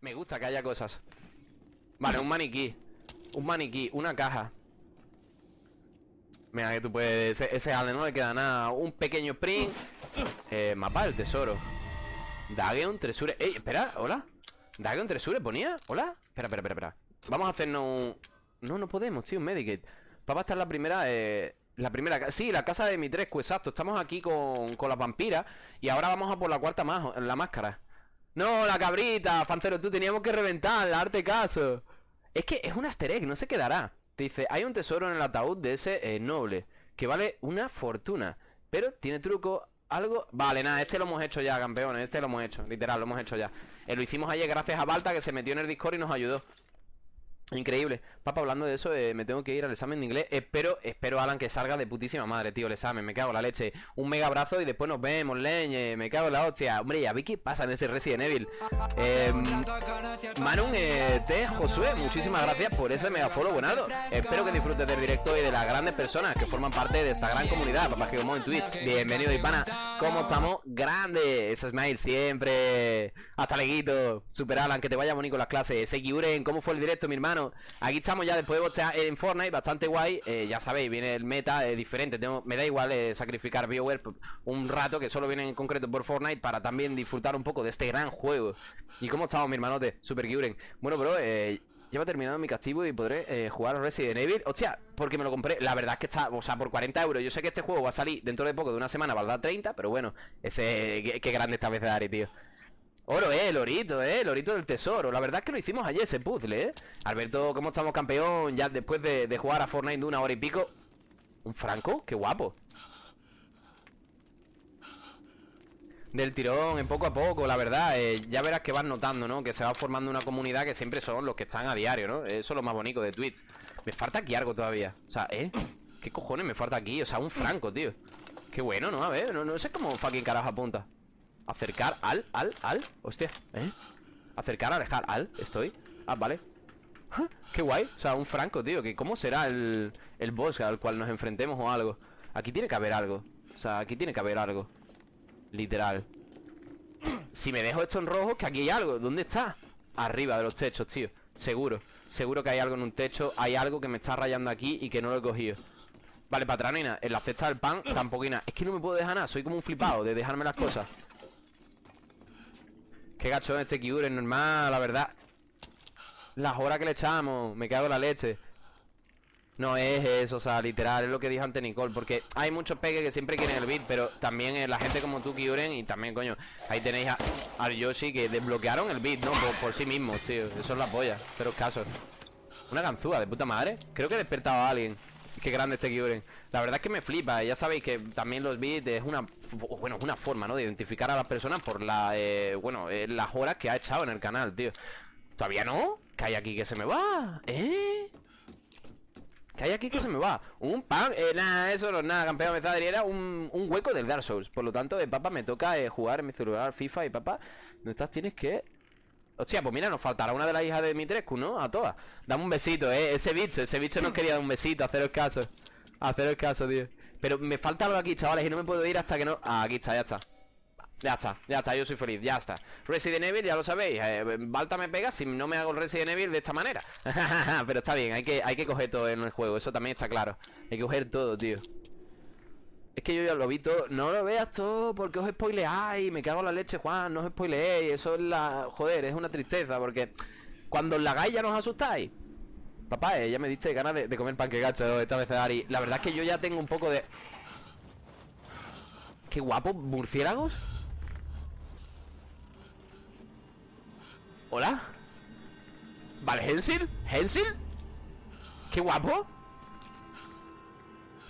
Me gusta que haya cosas. Vale, un maniquí. Un maniquí, una caja. Mira que tú puedes... Ese, Ale no le queda nada. Un pequeño sprint eh, Mapa del tesoro. Dageon Tresure. Ey, espera, hola. Dageon Tresure ponía. Hola. Espera, espera, espera, espera. Vamos a hacernos un... No, no podemos, tío, un Medikit. Papá está en la primera... Eh... La primera, sí, la casa de mi Trescu, exacto. Estamos aquí con, con las vampiras Y ahora vamos a por la cuarta más, la máscara No, la cabrita, Fancero, tú teníamos que reventar, darte caso. Es que es un easter egg, no se quedará Te dice, hay un tesoro en el ataúd de ese eh, noble Que vale una fortuna Pero tiene truco, algo... Vale, nada, este lo hemos hecho ya, campeones Este lo hemos hecho, literal, lo hemos hecho ya. Eh, Lo hicimos ayer gracias a Balta que se metió en el Discord y nos ayudó Increíble. Papá, hablando de eso, eh, me tengo que ir al examen de inglés. Espero, espero, Alan, que salga de putísima madre, tío, el examen. Me cago en la leche. Un mega abrazo y después nos vemos, leñe. Me cago en la hostia. Hombre, ya vi qué pasa en ese Resident Evil. Eh, Manun, T, Josué, muchísimas gracias por ese mega follow, buenado. Espero que disfrutes del directo y de las grandes personas que forman parte de esta gran comunidad. Papá, que como en Twitch. Bienvenido, Hispana. ¿Cómo estamos? Grande. Ese smile siempre. Hasta leguito. Super Alan, que te vaya bonito las clases. Sekiuren, ¿cómo fue el directo, mi hermano? Aquí estamos ya después de bostear en Fortnite, bastante guay eh, Ya sabéis, viene el meta eh, diferente Me da igual eh, sacrificar BioWare un rato Que solo viene en concreto por Fortnite Para también disfrutar un poco de este gran juego. ¿Y cómo estamos, mi hermanote? Super Guren Bueno, bro, eh, Llevo terminado mi castigo y podré eh, jugar Resident Evil. Hostia, porque me lo compré La verdad es que está, o sea, por 40 euros. Yo sé que este juego va a salir dentro de poco, de una semana Valdrá 30, pero bueno Ese, qué, grande esta vez de Ari, tío Oro, eh, lorito, eh, lorito del tesoro La verdad es que lo hicimos ayer ese puzzle, eh Alberto, ¿cómo estamos campeón? Ya después de, jugar a Fortnite de una hora y pico ¿Un franco? Qué guapo Del tirón, en poco a poco, la verdad eh, Ya verás que vas notando, ¿no? Que se va formando una comunidad que siempre son los que están a diario, ¿no? Eso es lo más bonito de Twitch Me falta aquí algo todavía O sea, ¿eh? ¿Qué cojones me falta aquí? O sea, un franco, tío Qué bueno, ¿no? A ver, no, no sé cómo fucking carajo apunta Acercar al, al, al. Hostia, ¿eh? Acercar, alejar, al Estoy. Ah, vale. Qué guay. O sea, un franco, tío que ¿Cómo será el, el boss al cual nos enfrentemos o algo? Aquí tiene que haber algo. O sea, aquí tiene que haber algo. Literal. Si me dejo esto en rojo, que aquí hay algo. ¿Dónde está? Arriba de los techos, tío. Seguro. Seguro que hay algo en un techo. Hay algo que me está rayando aquí y que no lo he cogido. Vale, patranina En la cesta del pan, tampoco hay nada Es que no me puedo dejar nada. Soy como un flipado de dejarme las cosas Qué gachón este Kyure, normal, la verdad. Las horas que le echamos Me cago en la leche. No es eso, o sea, literal Es lo que dijo antes Nicole Porque hay muchos peques que siempre quieren el beat Pero también eh, la gente como tú, Kyuren Y también, coño, ahí tenéis a, Yoshi Que desbloquearon el beat, ¿no? Por, sí mismos, tío Eso es la polla, pero casos Una ganzúa de puta madre. Creo que he despertado a alguien Qué grande este Kyuren La verdad es que me flipa Ya sabéis que también los beats es una Bueno, una forma, ¿no? De identificar a las personas por la eh, Bueno, eh, las horas que ha echado en el canal, tío ¿Todavía no? ¿Qué hay aquí que se me va? ¿Eh? ¿Qué hay aquí que se me va? Un pan, eh, nada, eso no es nada, campeón me Era un, un, hueco del Dark Souls Por lo tanto, eh, papá, me toca eh, jugar en mi celular FIFA Y papá, ¿dónde estás? Tienes que Hostia, pues mira, nos faltará una de las hijas de Mitrescu, ¿no? A todas. Dame un besito, eh Ese bicho, ese bicho nos quería dar un besito Haceros caso. Haceros caso, tío. Pero me falta algo aquí, chavales Y no me puedo ir hasta que no... Ah, aquí está, ya está. Ya está, ya está, yo soy feliz, ya está. Resident Evil, ya lo sabéis eh, Balta me pega si no me hago el Resident Evil de esta manera. Pero está bien, hay que, hay que coger todo en el juego Eso también está claro. Hay que coger todo, tío es que yo ya lo vi todo No lo veas todo porque os spoileáis Me cago en la leche, Juan, no os spoileéis Eso es la... Joder, es una tristeza Porque cuando os la hagáis ya nos asustáis Papá, eh, ya me diste ganas de, comer panque gacho esta vez Ari La verdad es que yo ya tengo un poco de... Qué guapo, murciélagos ¿Hola? ¿Vale, Hensil? ¿Hensil? ¡Qué guapo!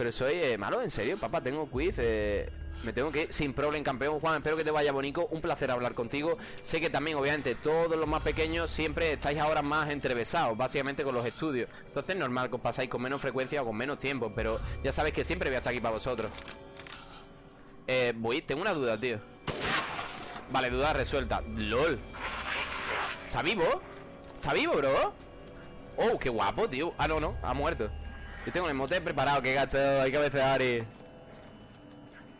Pero soy eh, malo, en serio, papá, tengo quiz eh, Me tengo que ir sin problema, campeón Juan, espero que te vaya bonito, un placer hablar contigo. Sé que también, obviamente, todos los más pequeños Siempre estáis ahora más entrevesados Básicamente con los estudios. Entonces normal que os pasáis con menos frecuencia o con menos tiempo Pero ya sabéis que siempre voy a estar aquí para vosotros. Eh, voy, tengo una duda, tío. Vale, duda resuelta. LOL. ¿Está vivo? ¿Está vivo, bro? Oh, qué guapo, tío. Ah, no, no, ha muerto yo tengo el emote preparado, que gacho, hay que cabecear y...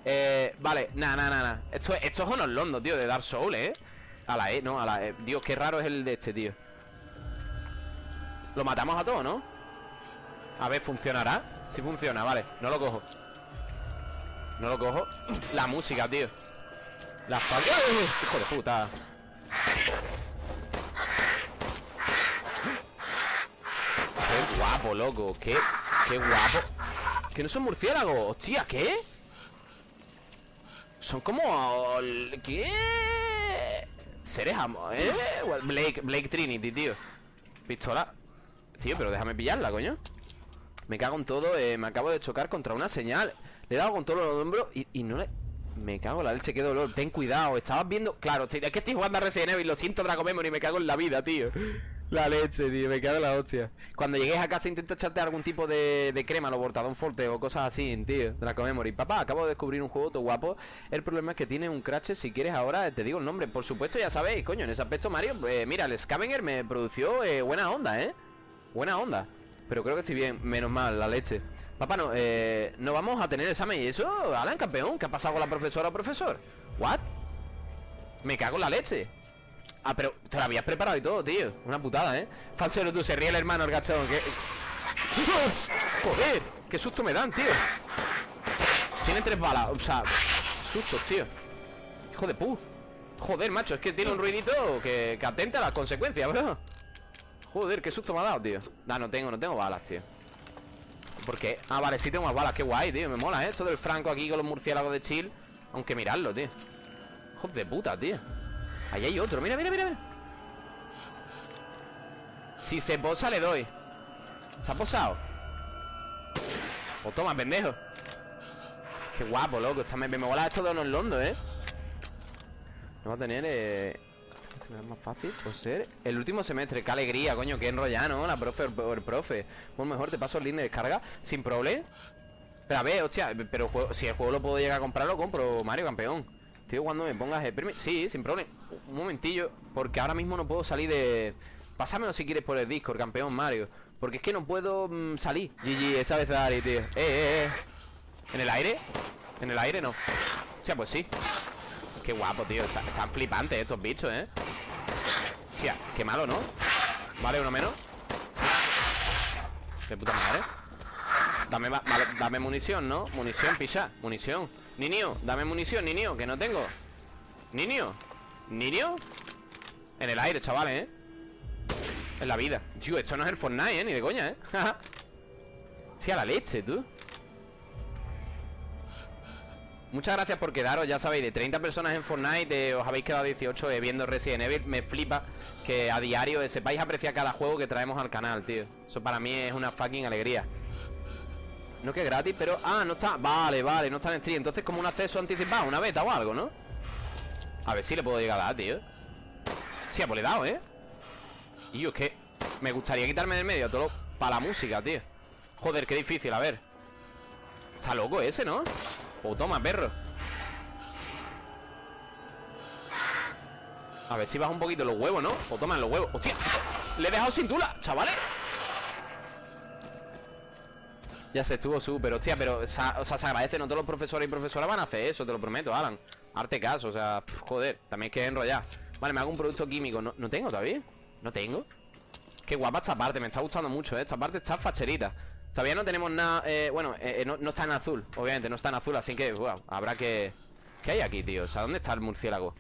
Eh, vale, nada, nada, nada Esto, esto es unos londo, tío, de Dark Souls, ¿eh? A la E, no, a la E. Dios, qué raro es el de este, tío. Lo matamos a todos, ¿no? A ver, ¿funcionará? Sí funciona, vale, no lo cojo. No lo cojo. La música, tío. La falta Hijo de puta. Qué guapo, loco. Qué, qué guapo. Que no son murciélagos Hostia, ¿qué? Son como... ¿Qué? Seres ¿eh? Blake, Blake Trinity, tío. Pistola. Tío, pero déjame pillarla, coño. Me cago en todo, eh, me acabo de chocar contra una señal. Le he dado con todos los hombros y, y no le... Me cago en la leche, qué dolor. Ten cuidado, estabas viendo... Claro, es que estoy jugando a Resident Evil Lo siento, Draco Memory, me cago en la vida, tío la leche, tío, me cago en la hostia Cuando llegues a casa intenta echarte algún tipo de, de crema Lo bortadón forte o cosas así, tío Draco Memory Papá, acabo de descubrir un juego todo guapo El problema es que tiene un crash Si quieres ahora te digo el nombre Por supuesto ya sabéis, coño, en ese aspecto Mario eh, Mira, el Scavenger me produció eh, buena onda, ¿eh? Buena onda Pero creo que estoy bien, menos mal, la leche Papá, no, eh, no vamos a tener examen ¿Y eso? Alan, campeón, ¿qué ha pasado con la profesora o profesor? ¿What? Me cago en la leche Ah, pero te lo habías preparado y todo, tío. Una putada, ¿eh? Falsero, tú, se ríe el hermano, el gachón que... Joder, qué susto me dan, tío. Tiene tres balas, o sea Sustos, tío. Hijo de pu. Joder, macho, es que tiene un ruidito que, que atenta a las consecuencias, bro. Joder, qué susto me ha dado, tío. Nah, no tengo, no tengo balas, tío. ¿Por qué? Ah, vale, sí tengo más balas, qué guay, tío Me mola, ¿eh? Todo el franco aquí con los murciélagos de chill Aunque mirarlo, tío. Hijo de puta, tío Ahí hay otro, mira, mira, mira, mira. Si se posa le doy. ¿Se ha posado? O toma, pendejo. Qué guapo, loco. Esta me, me mola esto de unos londo, ¿eh? Vamos a tener eh... más fácil por ser el último semestre. Qué alegría, coño, qué enrollado, ¿no? La profe o el profe. Pues mejor te paso el link de descarga Sin problema. Pero a ver, hostia Pero si el juego lo puedo llegar a comprar, lo compro Mario, campeón Tío, cuando me pongas el permiso Sí, sin problema. Un momentillo Porque ahora mismo no puedo salir de... Pásamelo si quieres por el Discord, campeón Mario. Porque es que no puedo mm, salir. GG, esa vez Ari, tío. Eh, eh, eh. ¿En el aire? ¿En el aire no? O sea, pues sí. Qué guapo, tío. Están flipantes estos bichos, ¿eh? Hostia, qué malo, ¿no? Vale, uno menos. Qué puta madre. Dame, dame munición, ¿no? Munición, picha. Munición Niño, dame munición, niño, que no tengo Niño ¿Niño? En el aire, chavales, ¿eh? En la vida Tío, esto no es el Fortnite, ¿eh? Ni de coña, ¿eh? sí, a la leche, tú Muchas gracias por quedaros, ya sabéis, de 30 personas en Fortnite Os habéis quedado 18 eh, viendo Resident Evil Me flipa que a diario sepáis apreciar cada juego que traemos al canal, tío Eso para mí es una fucking alegría no que es gratis, pero... Ah, no está... Vale, vale, no está en stream Entonces como un acceso anticipado, una beta o algo, ¿no? A ver si le puedo llegar a dar, tío Sí, pues dado, ¿eh? Y es que me gustaría quitarme del medio todo para la música, tío Joder, qué difícil, a ver Está loco ese, ¿no? O toma, perro A ver si baja un poquito los huevos, ¿no? O toma los huevos ¡Hostia! Le he dejado sin tula, chavales ya se estuvo súper, hostia, pero o sea, se agradece, no todos los profesores y profesoras van a hacer eso, te lo prometo, Alan Arte caso, o sea, joder, también que enrollar Vale, me hago un producto químico, ¿no, ¿no tengo todavía? ¿No tengo? Qué guapa esta parte, me está gustando mucho, ¿eh? Esta parte está facherita Todavía no tenemos nada, eh, bueno, eh, eh, no, está en azul, obviamente, no está en azul, así que, wow, habrá que... ¿Qué hay aquí, tío? O sea, ¿dónde está el murciélago?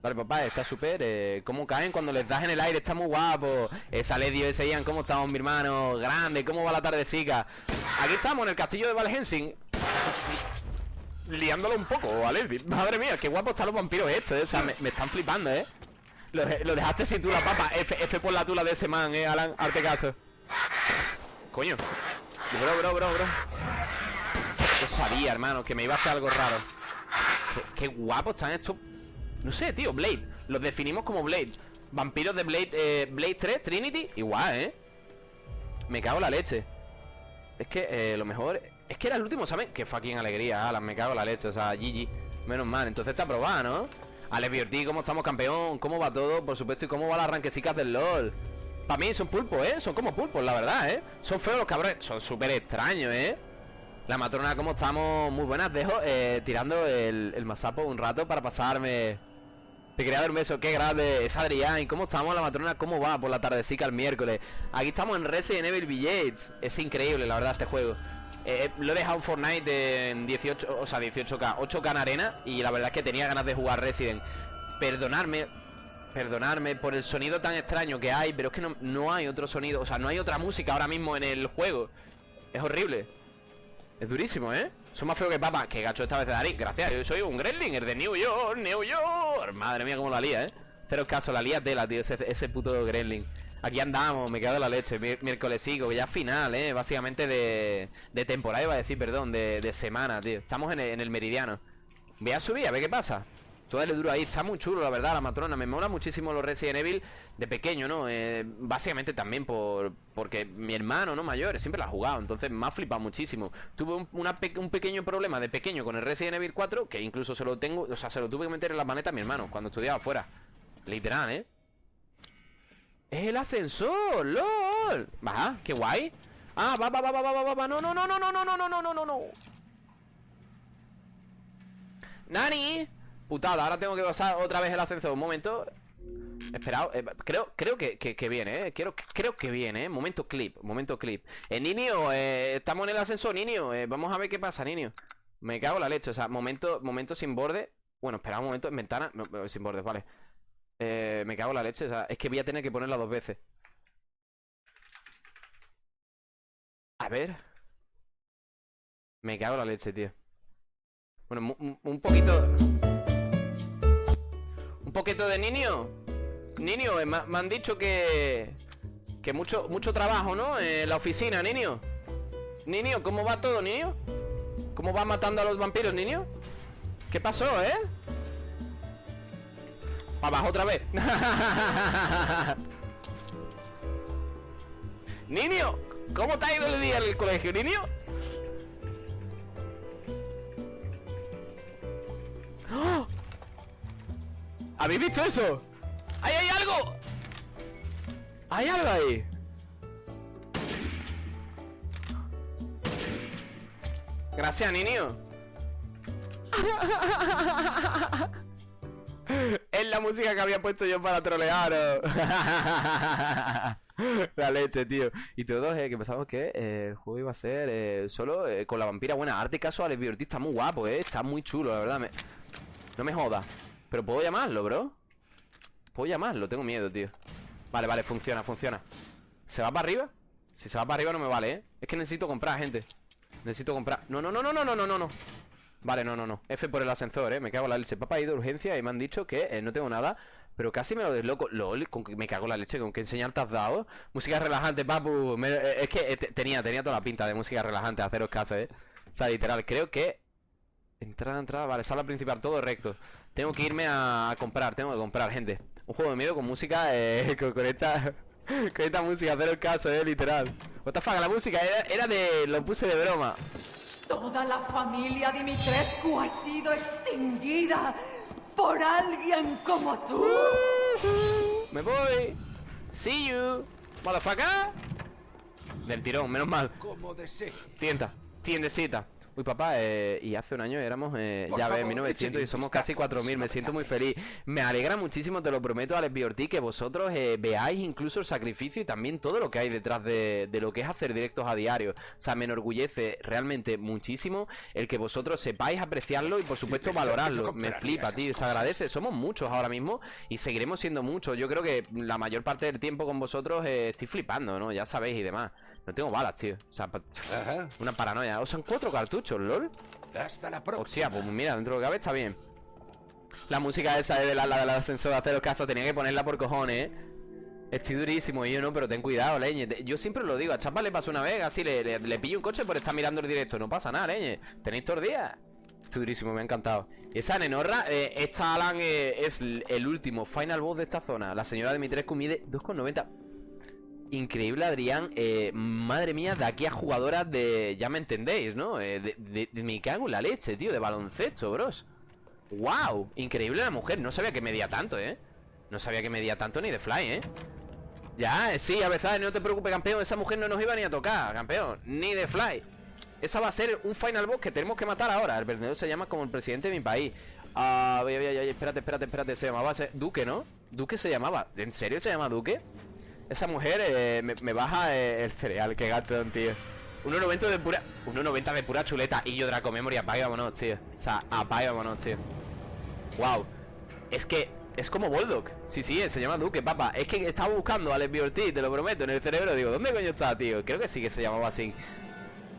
Vale, papá, está súper eh, ¿Cómo caen cuando les das en el aire? Está muy guapo Esa Ledio, ese Ian, ¿cómo estamos, mi hermano? Grande, ¿cómo va la tardecica? Aquí estamos, en el castillo de Valhensing Liándolo un poco, ¿vale? Madre mía, qué guapo están los vampiros estos, ¿eh? O sea, me, están flipando, ¿eh? Lo, dejaste sin tula, papá F, F por la tula de ese man, ¿eh, Alan? Arte caso Coño Bro, bro, bro, bro Yo sabía, hermano, que me iba a hacer algo raro Qué, qué guapo están estos no sé, tío, Blade Los definimos como Blade Vampiros de Blade, eh, Blade 3, Trinity Igual, ¿eh? Me cago en la leche Es que eh, lo mejor Es que era el último, ¿saben? Qué fucking alegría, Alan Me cago en la leche, o sea, GG Menos mal, entonces está aprobado, ¿no? Ale Biorti, ¿cómo estamos, campeón? ¿Cómo va todo? Por supuesto, ¿y cómo va las arranquecicas del LOL? Para mí son pulpos, ¿eh? Son como pulpos, la verdad, ¿eh? Son feos los cabrones Son súper extraños, ¿eh? La matrona, como estamos muy buenas Dejo eh, tirando el, el masapo un rato para pasarme Te quería dar un beso, qué grande es Adrián. ¿Cómo estamos la matrona? ¿Cómo va por la tardecica el miércoles? Aquí estamos en Resident Evil Village. Es increíble, la verdad, este juego. Eh, lo he dejado en Fortnite en 18, o sea, 18K, 8K en arena y la verdad es que tenía ganas de jugar Resident. Perdonadme, perdonadme por el sonido tan extraño que hay, pero es que no, no hay otro sonido, o sea, no hay otra música ahora mismo en el juego. Es horrible. Es durísimo, ¿eh? Son más feo que papa. Que gacho esta vez de Darín. Gracias, yo soy un Gremlin, de New York, New York. Madre mía, cómo la lía, ¿eh? Cero caso, la lía tela, tío, ese, ese puto Gremlin. Aquí andamos, me quedo de la leche. Miércoles sigo, ya final, ¿eh? Básicamente de, de temporada, iba a decir, perdón, de, de semana, tío. Estamos en el, en el meridiano. Voy a subir, a ver qué pasa. Todo el duro ahí, está muy chulo, la verdad, la matrona. Me mola muchísimo los Resident Evil de pequeño, ¿no? Eh, básicamente también por porque mi hermano, ¿no? Mayor, siempre la ha jugado. Entonces me ha flipado muchísimo. Tuve un, pequeño problema de pequeño con el Resident Evil 4, que incluso se lo tengo, o sea, se lo tuve que meter en la maneta a mi hermano cuando estudiaba afuera. Literal, ¿eh? ¡Es el ascensor! ¡Lol! Baja, qué guay. Ah, va, va, va, va, va, va, va. No, no, no, no, no, no, no, no, no, no, no, no. ¡Nani! Putada, ahora tengo que pasar otra vez el ascensor. Un momento. Esperado, eh, creo, creo que, que, viene, eh. Creo que viene, eh. Momento clip, momento clip. Eh, niño, eh, estamos en el ascensor, niño eh, Vamos a ver qué pasa, niño Me cago en la leche, o sea, momento, momento sin borde. Bueno, espera un momento, en ventana Sin bordes, vale. Me cago en la leche, o sea, es que voy a tener que ponerla dos veces. A ver. Me cago en la leche, tío. Bueno, un poquito poquito de niño Niño, eh, me, han dicho que Que mucho, mucho trabajo, ¿no? En la oficina, niño Niño, ¿cómo va todo, niño? ¿Cómo va matando a los vampiros, niño? ¿Qué pasó, eh? Para abajo otra vez Niño, ¿cómo te ha ido el día en el colegio, niño? ¡Oh! ¿Habéis visto eso? ¡Ahí hay algo! ¡Hay algo ahí! Gracias, niño Es la música que había puesto yo para trolearos La leche, tío Y todos eh, que pensamos que eh, el juego iba a ser eh, solo eh, con la vampira buena Arte casual, el está muy guapo, eh Está muy chulo, la verdad No me jodas pero puedo llamarlo, bro Puedo llamarlo, tengo miedo, tío Vale, vale, funciona, funciona ¿Se va para arriba? Si se va para arriba no me vale, ¿eh? Es que necesito comprar, gente Necesito comprar No, no, no, no, no, no, no, no Vale, no, no, no F por el ascensor, ¿eh? Me cago la leche Papá ha ido de urgencia y me han dicho que eh, no tengo nada pero casi me lo desloco. LOL, con que me cago la leche, con qué enseñar te has dado. Música relajante, papu. Eh, es que eh, tenía, tenía toda la pinta de música relajante, haceros caso, eh. O sea, literal, creo que. Entrada, entrada, vale, sala principal, todo recto. Tengo que irme a comprar, tengo que comprar, gente. Un juego de miedo con música, eh, con, esta Con esta música, hacer el caso, eh, literal. What the fuck, la música era, era de... Lo puse de broma. Toda la familia Dimitrescu ha sido extinguida Por alguien como tú. Me voy. See you Motherfucker. Del tirón, menos mal. Como Tienda, tiendecita Uy, papá, eh, y hace un año éramos, eh, ya ves, 1900 y somos casi 4000. Me siento muy feliz. Me alegra muchísimo, te lo prometo, Alex Biorti, que vosotros eh, veáis incluso el sacrificio y también todo lo que hay detrás de, lo que es hacer directos a diario. O sea, me enorgullece realmente muchísimo el que vosotros sepáis apreciarlo y, por supuesto, valorarlo. Me flipa, tío, se agradece. Somos muchos ahora mismo y seguiremos siendo muchos. Yo creo que la mayor parte del tiempo con vosotros estoy flipando, ¿no? Ya sabéis y demás. No tengo balas, tío. O sea, una paranoia. O sea, cuatro cartuchos, LOL. Hasta la próxima. Hostia, pues mira, dentro de lo que cabe está bien. La música esa de la, la, la ascensor de hacer los casos tenía que ponerla por cojones, ¿eh? Estoy durísimo, y yo no, pero ten cuidado, leñe Yo siempre lo digo, a Chapa le pasó una vez Así le, le, pillo un coche por estar mirando el directo No pasa nada, leñe Tenéis todos los días Estoy durísimo, me ha encantado Esa nenorra, eh, esta Alan eh, es el último final boss de esta zona La señora de mi 3 mide 2,90 Increíble, Adrián. Eh, madre mía, de aquí a jugadoras de. Ya me entendéis, ¿no? Eh, de, de, me cago en la leche, tío, de baloncesto, bros. ¡Wow! Increíble la mujer. No sabía que medía tanto, ¿eh? No sabía que medía tanto ni de fly, ¿eh? Ya, eh, sí, a veces no te preocupes, campeón. Esa mujer no nos iba ni a tocar, campeón. Ni de fly. Esa va a ser un final boss que tenemos que matar ahora. El verdadero se llama como el presidente de mi país. Ah, ay, espérate, espérate, espérate Se llamaba. Duque, ¿no? Duque se llamaba ¿En serio se llama Duque? Esa mujer eh, me, baja eh, el cereal Qué gachón, tío. 1.90 de pura... 1.90 de pura chuleta Y yo Draco Memory, apagámonos, tío. O sea, apagámonos, tío. Wow Es que es como Bulldog Sí, sí, se llama Duque, papá. Es que estaba buscando a Alex T, te lo prometo En el cerebro, digo, ¿dónde coño está, tío? Creo que sí que se llamaba así.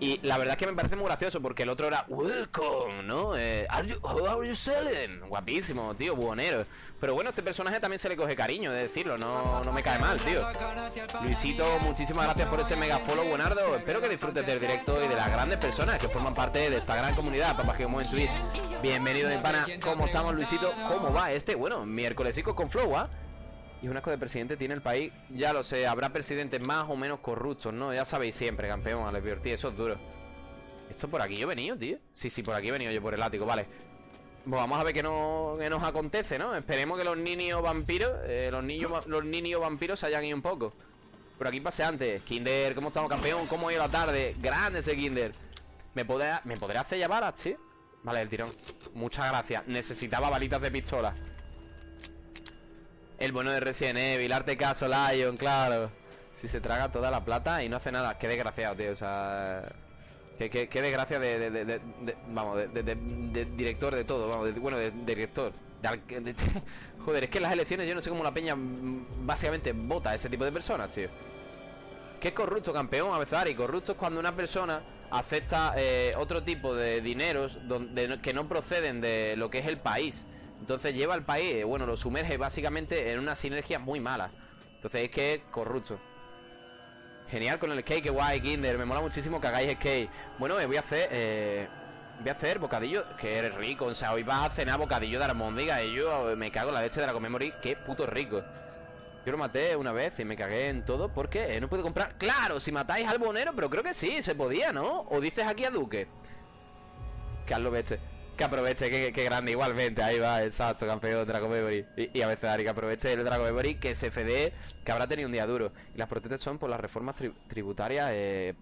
Y la verdad es que me parece muy gracioso porque el otro era Welcome, ¿no? Eh, are you, how are you selling? Guapísimo, tío, buonero Pero bueno, este personaje también se le coge cariño, de decirlo, no, no me cae mal, tío Luisito, muchísimas gracias por ese mega follow, buenardo Espero que disfrutes del directo y de las grandes personas que forman parte de esta gran comunidad Papá Geomo en Twitch Bienvenido, pana ¿Cómo estamos, Luisito? ¿Cómo va este? Bueno, miércolesico con flow, ¿ah? Y un asco de presidente tiene el país Ya lo sé, habrá presidentes más o menos corruptos, ¿no? Ya sabéis siempre, campeón, a tío, eso es duro ¿Esto por aquí yo he venido, tío? Sí, sí, por aquí he venido yo por el ático, vale pues vamos a ver qué, no, nos acontece, ¿no? Esperemos que los niños vampiros eh, Los niños los niños vampiros se hayan ido un poco Por aquí pasé antes Kinder, ¿cómo estamos, campeón? ¿Cómo ha ido la tarde? Grande ese Kinder ¿Me podrá, ¿me podrá hacer ya balas, tío? Vale, el tirón Muchas gracias Necesitaba balitas de pistola el bueno de Resident Evil, arte caso, Lion, claro. Si se traga toda la plata y no hace nada. Qué desgraciado, tío. O sea. Qué, qué, desgracia de, Vamos, de, director de todo. Vamos, bueno, de, director. joder, es que las elecciones yo no sé cómo la peña mm, básicamente vota a ese tipo de personas, tío. Qué corrupto, campeón, a veces, y corrupto es cuando una persona acepta eh, otro tipo de dineros donde, que no proceden de lo que es el país. Entonces lleva al país, eh, bueno, lo sumerge básicamente en una sinergia muy mala. Entonces es que es corrupto. Genial con el skate, que guay, Kinder. Me mola muchísimo que hagáis skate. Bueno, me voy a hacer. Eh, voy a hacer bocadillo. Que eres rico. O sea, hoy vas a cenar bocadillo de armóndiga. Y yo me cago en la leche de la Comemory. Qué puto rico. Yo lo maté una vez y me cagué en todo porque eh, no puedo comprar. Claro, si matáis al bonero, pero creo que sí, se podía, ¿no? O dices aquí a Duque. Carlos Beste. Que aproveche, que, grande, igualmente, ahí va, exacto, campeón Dragon Memory. Y, a veces Ari, que aproveche el Dragon Memory, que FD que habrá tenido un día duro. Y las protestas son por las reformas tributarias, eh,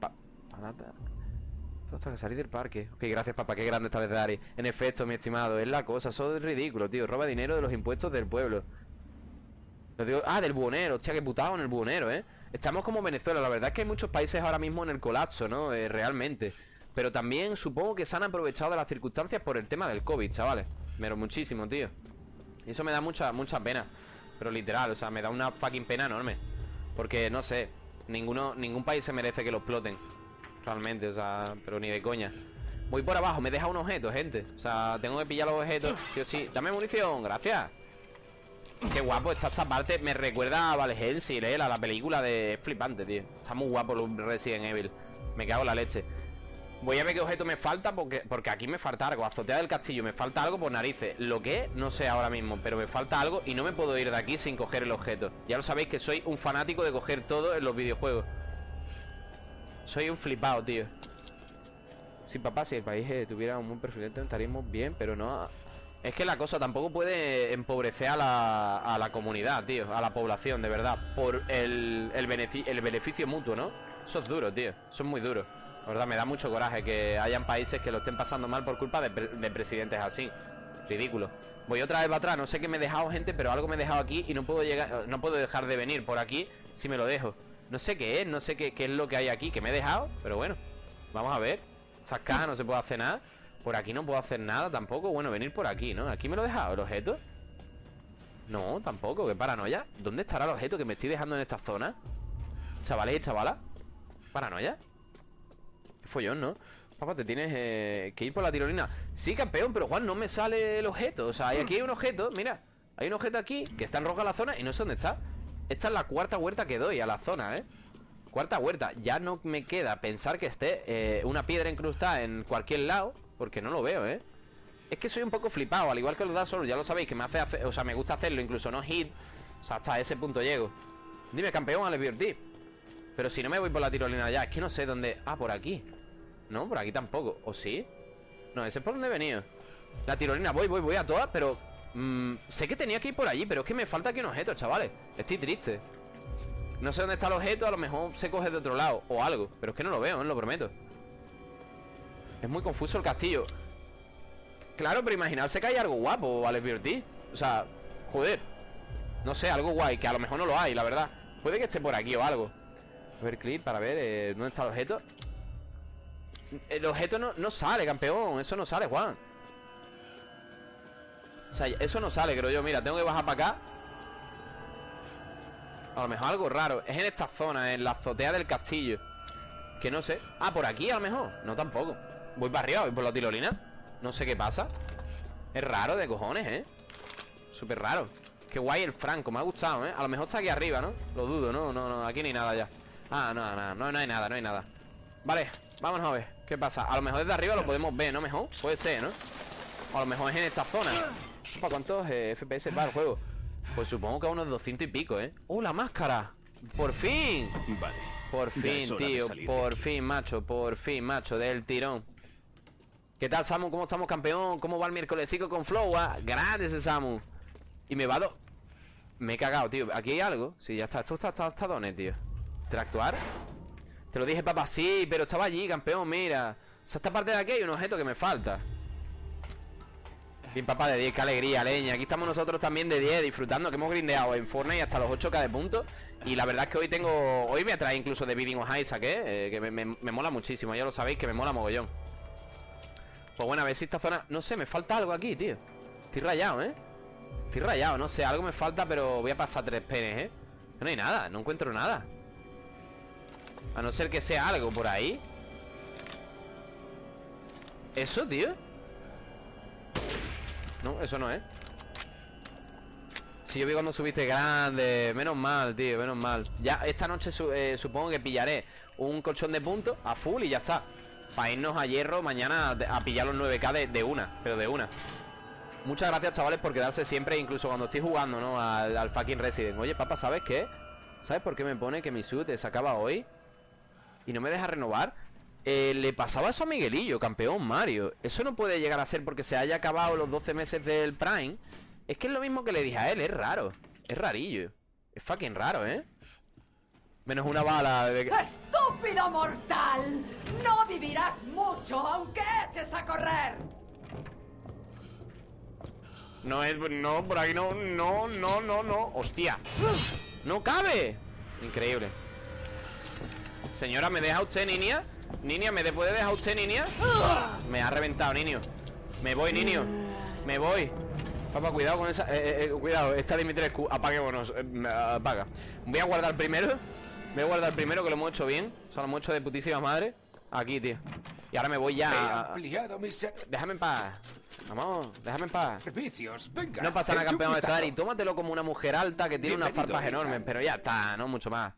hasta que salir del parque. Ok, gracias, papá. Qué grande esta vez de Ari. En efecto, mi estimado, es la cosa. Eso es ridículo, tío. Roba dinero de los impuestos del pueblo. ah, del buonero. Hostia, qué putado en el buonero, ¿eh? Estamos como Venezuela. La verdad es que hay muchos países ahora mismo en el colapso, ¿no? Eh, realmente. Pero también supongo que se han aprovechado de las circunstancias por el tema del COVID, chavales. Pero muchísimo, tío. Y eso me da mucha, mucha pena. Pero literal, o sea, me da una fucking pena enorme. Porque, no sé ninguno, Ningún país se merece que lo exploten. Realmente, o sea, pero ni de coña. Voy por abajo, me deja un objeto, gente. O sea, tengo que pillar los objetos Sí o sí, dame munición, gracias. Qué guapo está esta parte. Me recuerda a Vale Hellsing, ¿eh? a la película de Flipante, tío. Está muy guapo Resident Evil. Me cago en la leche Voy a ver qué objeto me falta porque, porque aquí me falta algo. Azotea del castillo, me falta algo por narices. Lo que no sé ahora mismo, pero me falta algo Y no me puedo ir de aquí sin coger el objeto. Ya lo sabéis que soy un fanático de coger todo en los videojuegos. Soy un flipado, tío. Sí, papá, si el país eh, tuviera un buen perfil estaríamos bien, pero no. Es que la cosa tampoco puede empobrecer a la, a la comunidad, tío A la población, de verdad Por el, el, el beneficio mutuo, ¿no? Eso es duro, tío. Eso es muy duro la verdad, me da mucho coraje que hayan países que lo estén pasando mal por culpa de, presidentes así. Ridículo. Voy otra vez para atrás, no sé qué me he dejado, gente, pero algo me he dejado aquí y no puedo llegar, no puedo dejar de venir por aquí si me lo dejo. No sé qué es, no sé qué, es lo que hay aquí que me he dejado, pero bueno. Vamos a ver. Estas cajas no se puede hacer nada. Por aquí no puedo hacer nada tampoco. Bueno, venir por aquí, ¿no? ¿Aquí me lo he dejado el objeto? No, tampoco, qué paranoia. ¿Dónde estará el objeto que me estoy dejando en esta zona? Chavales y chavalas. ¿Paranoia? Follón, ¿no? Papá, te tienes eh, que ir por la tirolina. Sí, campeón, pero Juan, no me sale el objeto. O sea, aquí hay un objeto, mira Hay un objeto aquí que está en roja la zona y no sé dónde está. Esta es la cuarta huerta que doy a la zona, ¿eh? Cuarta huerta, ya no me queda pensar que esté eh, una piedra incrustada en cualquier lado Porque no lo veo, ¿eh? Es que soy un poco flipado, al igual que los da solo, ya lo sabéis Que me hace, o sea, me gusta hacerlo, incluso no hit O sea, hasta ese punto llego. Dime, campeón, a Pero si no me voy por la tirolina ya, es que no sé dónde... Ah, por aquí no, por aquí tampoco ¿O sí? No, ese es por donde he venido La tirolina, voy, voy, voy a todas, pero mm, Sé que tenía que ir por allí, pero es que me falta aquí un objeto, chavales Estoy triste No sé dónde está el objeto, a lo mejor se coge de otro lado O algo, pero es que no lo veo, no lo prometo Es muy confuso el castillo Claro, pero imaginaos que hay algo guapo, vale, Beauty. O sea, joder. No sé, algo guay, que a lo mejor no lo hay, la verdad. Puede que esté por aquí o algo. A ver, clip para ver eh, dónde está el objeto. El objeto no, no sale, campeón. Eso no sale, Juan. O sea, eso no sale, creo yo. Mira, tengo que bajar para acá. A lo mejor algo raro. Es en esta zona, en la azotea del castillo. Que no sé. Ah, por aquí a lo mejor. No tampoco. Voy para arriba, voy por la tirolina. No sé qué pasa. Es raro de cojones, ¿eh? Súper raro. Qué guay el Franco, me ha gustado, ¿eh? A lo mejor está aquí arriba, ¿no? Lo dudo, ¿no? No, no, aquí ni nada ya. Ah, no, no, no, no hay nada, no hay nada. Vale, vámonos a ver. ¿Qué pasa? A lo mejor desde arriba lo podemos ver, ¿no? Mejor. Puede ser, ¿no? A lo mejor es en esta zona. ¿Para cuántos eh, FPS va el juego? Pues supongo que a unos 200 y pico, ¿eh? ¡Uh, la máscara! ¡Por fin! Vale. Por fin, tío, por fin, macho, por fin, macho, del tirón ¿Qué tal, Samu? ¿Cómo estamos, campeón? ¿Cómo va el miércolesico con Flow? Ah, Grande ese Samu Y me va do... Me he cagado, tío ¿Aquí hay algo? Sí, ya está, esto está, donet, tío ¿Interactuar? Te lo dije, papá, sí, pero estaba allí, campeón, mira. O sea, esta parte de aquí hay un objeto que me falta. Bien, papá, de 10, qué alegría, leña. Aquí estamos nosotros también de 10, disfrutando Que hemos grindeado en Fortnite hasta los 8k de puntos. Y la verdad es que hoy tengo... Hoy me atrae incluso de Bidding of Isaac, ¿eh? Eh, Que me, me- me mola muchísimo, ya lo sabéis que me mola mogollón. Pues bueno, a ver si esta zona... No sé, me falta algo aquí, tío. Estoy rayado, ¿eh? Estoy rayado, no sé, algo me falta Pero voy a pasar tres penes, ¿eh? No hay nada, no encuentro nada A no ser que sea algo por ahí ¿Eso, tío? No, eso no es Si yo vi cuando subiste grande Menos mal, tío, menos mal Ya esta noche eh, supongo que pillaré Un colchón de puntos a full y ya está Para irnos a hierro mañana A pillar los 9k de, de una Pero de una Muchas gracias chavales por quedarse siempre Incluso cuando estoy jugando, ¿no? Al, fucking Resident Oye, papá, ¿sabes qué? ¿Sabes por qué me pone que mi suit se acaba hoy? Y no me deja renovar Eh, Le pasaba eso a Miguelillo, campeón Mario Eso no puede llegar a ser porque se haya acabado los 12 meses del Prime Es que es lo mismo que le dije a él, es raro Es rarillo Es fucking raro, ¿eh? Menos una bala de... ¡Estúpido mortal! No vivirás mucho aunque eches a correr. No es... No, por aquí no... No, no, no, no ¡Hostia! ¡No cabe! Increíble Señora, ¿me deja usted, niña? Niña, ¿me de- puede dejar usted, niña? Me ha reventado, niño. Me voy, niño. Me voy. Papá, cuidado con esa... eh, eh, eh, cuidado, esta Dimitrescu Apaguémonos eh, Apaga. Voy a guardar primero. Voy a guardar primero que lo hemos hecho bien. O sea, lo hemos hecho de putísima madre. Aquí, tío. Y ahora me voy ya Déjame en paz. Vamos, déjame en paz. Servicios. Venga. no pasa nada, campeón de estar y tómatelo como una mujer alta que tiene unas farpas enormes, pero ya está, no mucho más.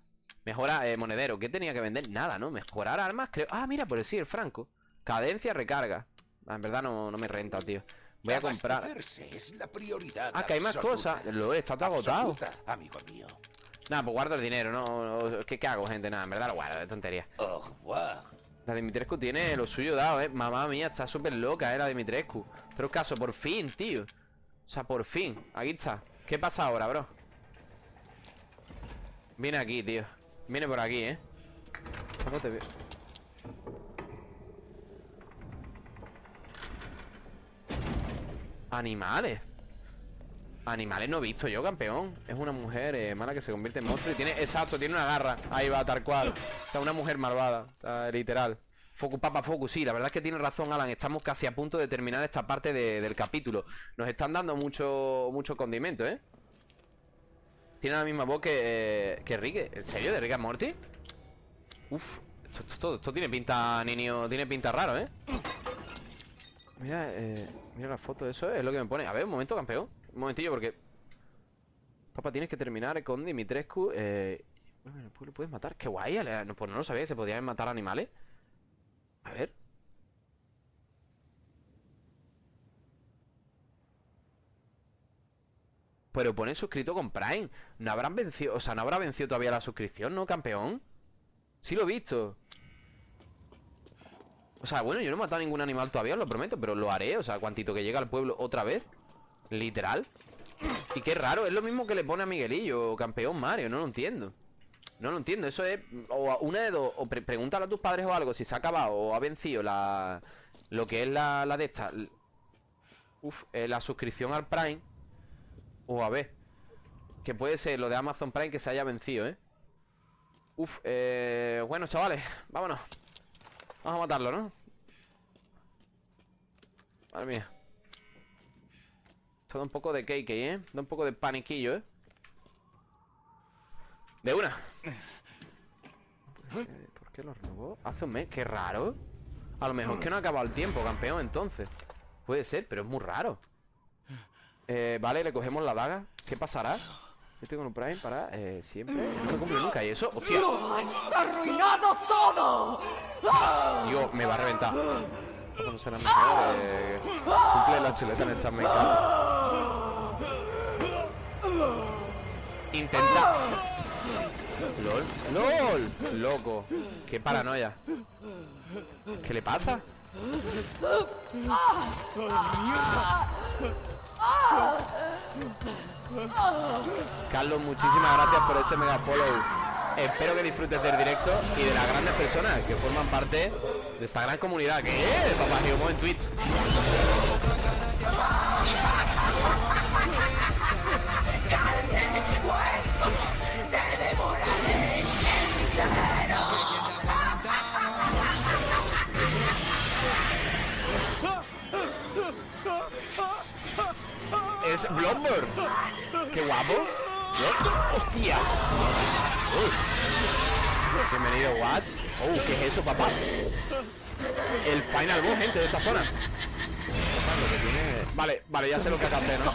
Mejora eh, monedero, ¿qué tenía que vender? Nada, ¿no? Mejorar armas, creo. Ah, mira, por decir, Franco. Cadencia, recarga. Ah, en verdad no, no me renta, tío. Voy a comprar. Abastecerse es la prioridad. Ah, que hay más cosas. Lo está todo agotado. Amigo mío. Nada, pues guardo el dinero, no. ¿Qué, qué hago, gente? Nada, en verdad lo guardo, de tontería. Au revoir. La Dimitrescu tiene lo suyo dado, eh. Mamá mía, está súper loca, eh, la Dimitrescu. Pero caso, por fin, tío. O sea, por fin. Aquí está. ¿Qué pasa ahora, bro? Viene aquí, tío. Viene por aquí, eh. No te veo. Animales. Animales no he visto yo, campeón. Es una mujer eh, mala que se convierte en monstruo y tiene. Exacto, tiene una garra. Ahí va, tal cual. O sea, una mujer malvada. O sea, literal. Focus, papa, focus. Sí, la verdad es que tiene razón, Alan. Estamos casi a punto de terminar esta parte de- del capítulo. Nos están dando mucho, mucho condimento, ¿eh? Tiene la misma voz que, eh, que Rick. ¿En serio? ¿De Rick and Morty? Uf. Esto, esto- esto- tiene pinta, niño. Tiene pinta raro, ¿eh? Mira, eh, mira la foto de eso, es lo que me pone. A ver, un momento, campeón. Un momentillo, porque. Papá, tienes que terminar con Dimitrescu. Eh. Bueno, lo puedes matar. Qué guay. Pues no lo sabía se podían matar animales. A ver. Pero pone suscrito con Prime. No habrán vencido. O sea, no habrá vencido todavía la suscripción, ¿no, campeón? Sí lo he visto. O sea, bueno, yo no he matado a ningún animal todavía, os lo prometo, pero lo haré. O sea, cuantito que llega al pueblo otra vez. Literal. Y qué raro, es lo mismo que le pone a Miguelillo, campeón Mario, no lo entiendo. No lo entiendo, eso es. O una de dos, o pre- pregúntale a tus padres o algo si se ha acabado o ha vencido la. Lo que es la, la de esta. Uf, eh, la suscripción al Prime. O a ver. Que puede ser lo de Amazon Prime que se haya vencido, ¿eh? Uf, eh... Bueno, chavales, vámonos. Vamos a matarlo, ¿no? Madre mía. Esto da un poco de cake, ¿eh? Da un poco de paniquillo, ¿eh? De una. ¿Por qué lo robó? Hace un mes, qué raro. A lo mejor es que no ha acabado el tiempo, campeón, entonces. Puede ser, pero es muy raro. Eh, vale, le cogemos la daga. ¿Qué pasará? Yo tengo un prime para eh, siempre. No me cumple nunca. ¿Y eso? ¡Hostia! ¡Lo has arruinado todo! Digo, me va a reventar. Cuando será mejor, eh, cumple la chuleta en el chat, me encanta. Intenta. LOL. LOL. Loco. Qué paranoia. ¿Qué le pasa? Carlos, muchísimas gracias por ese mega follow. Espero que disfrutes del directo y de las grandes personas que forman parte de esta gran comunidad que es Papá Geomo en Twitch. Es Bloodborne. Qué guapo. ¡Hostia! Bienvenido, what? Oh, ¿qué es eso, papá? El final boss, gente, de esta zona. Vale, vale, ya sé lo que hacer, ¿no?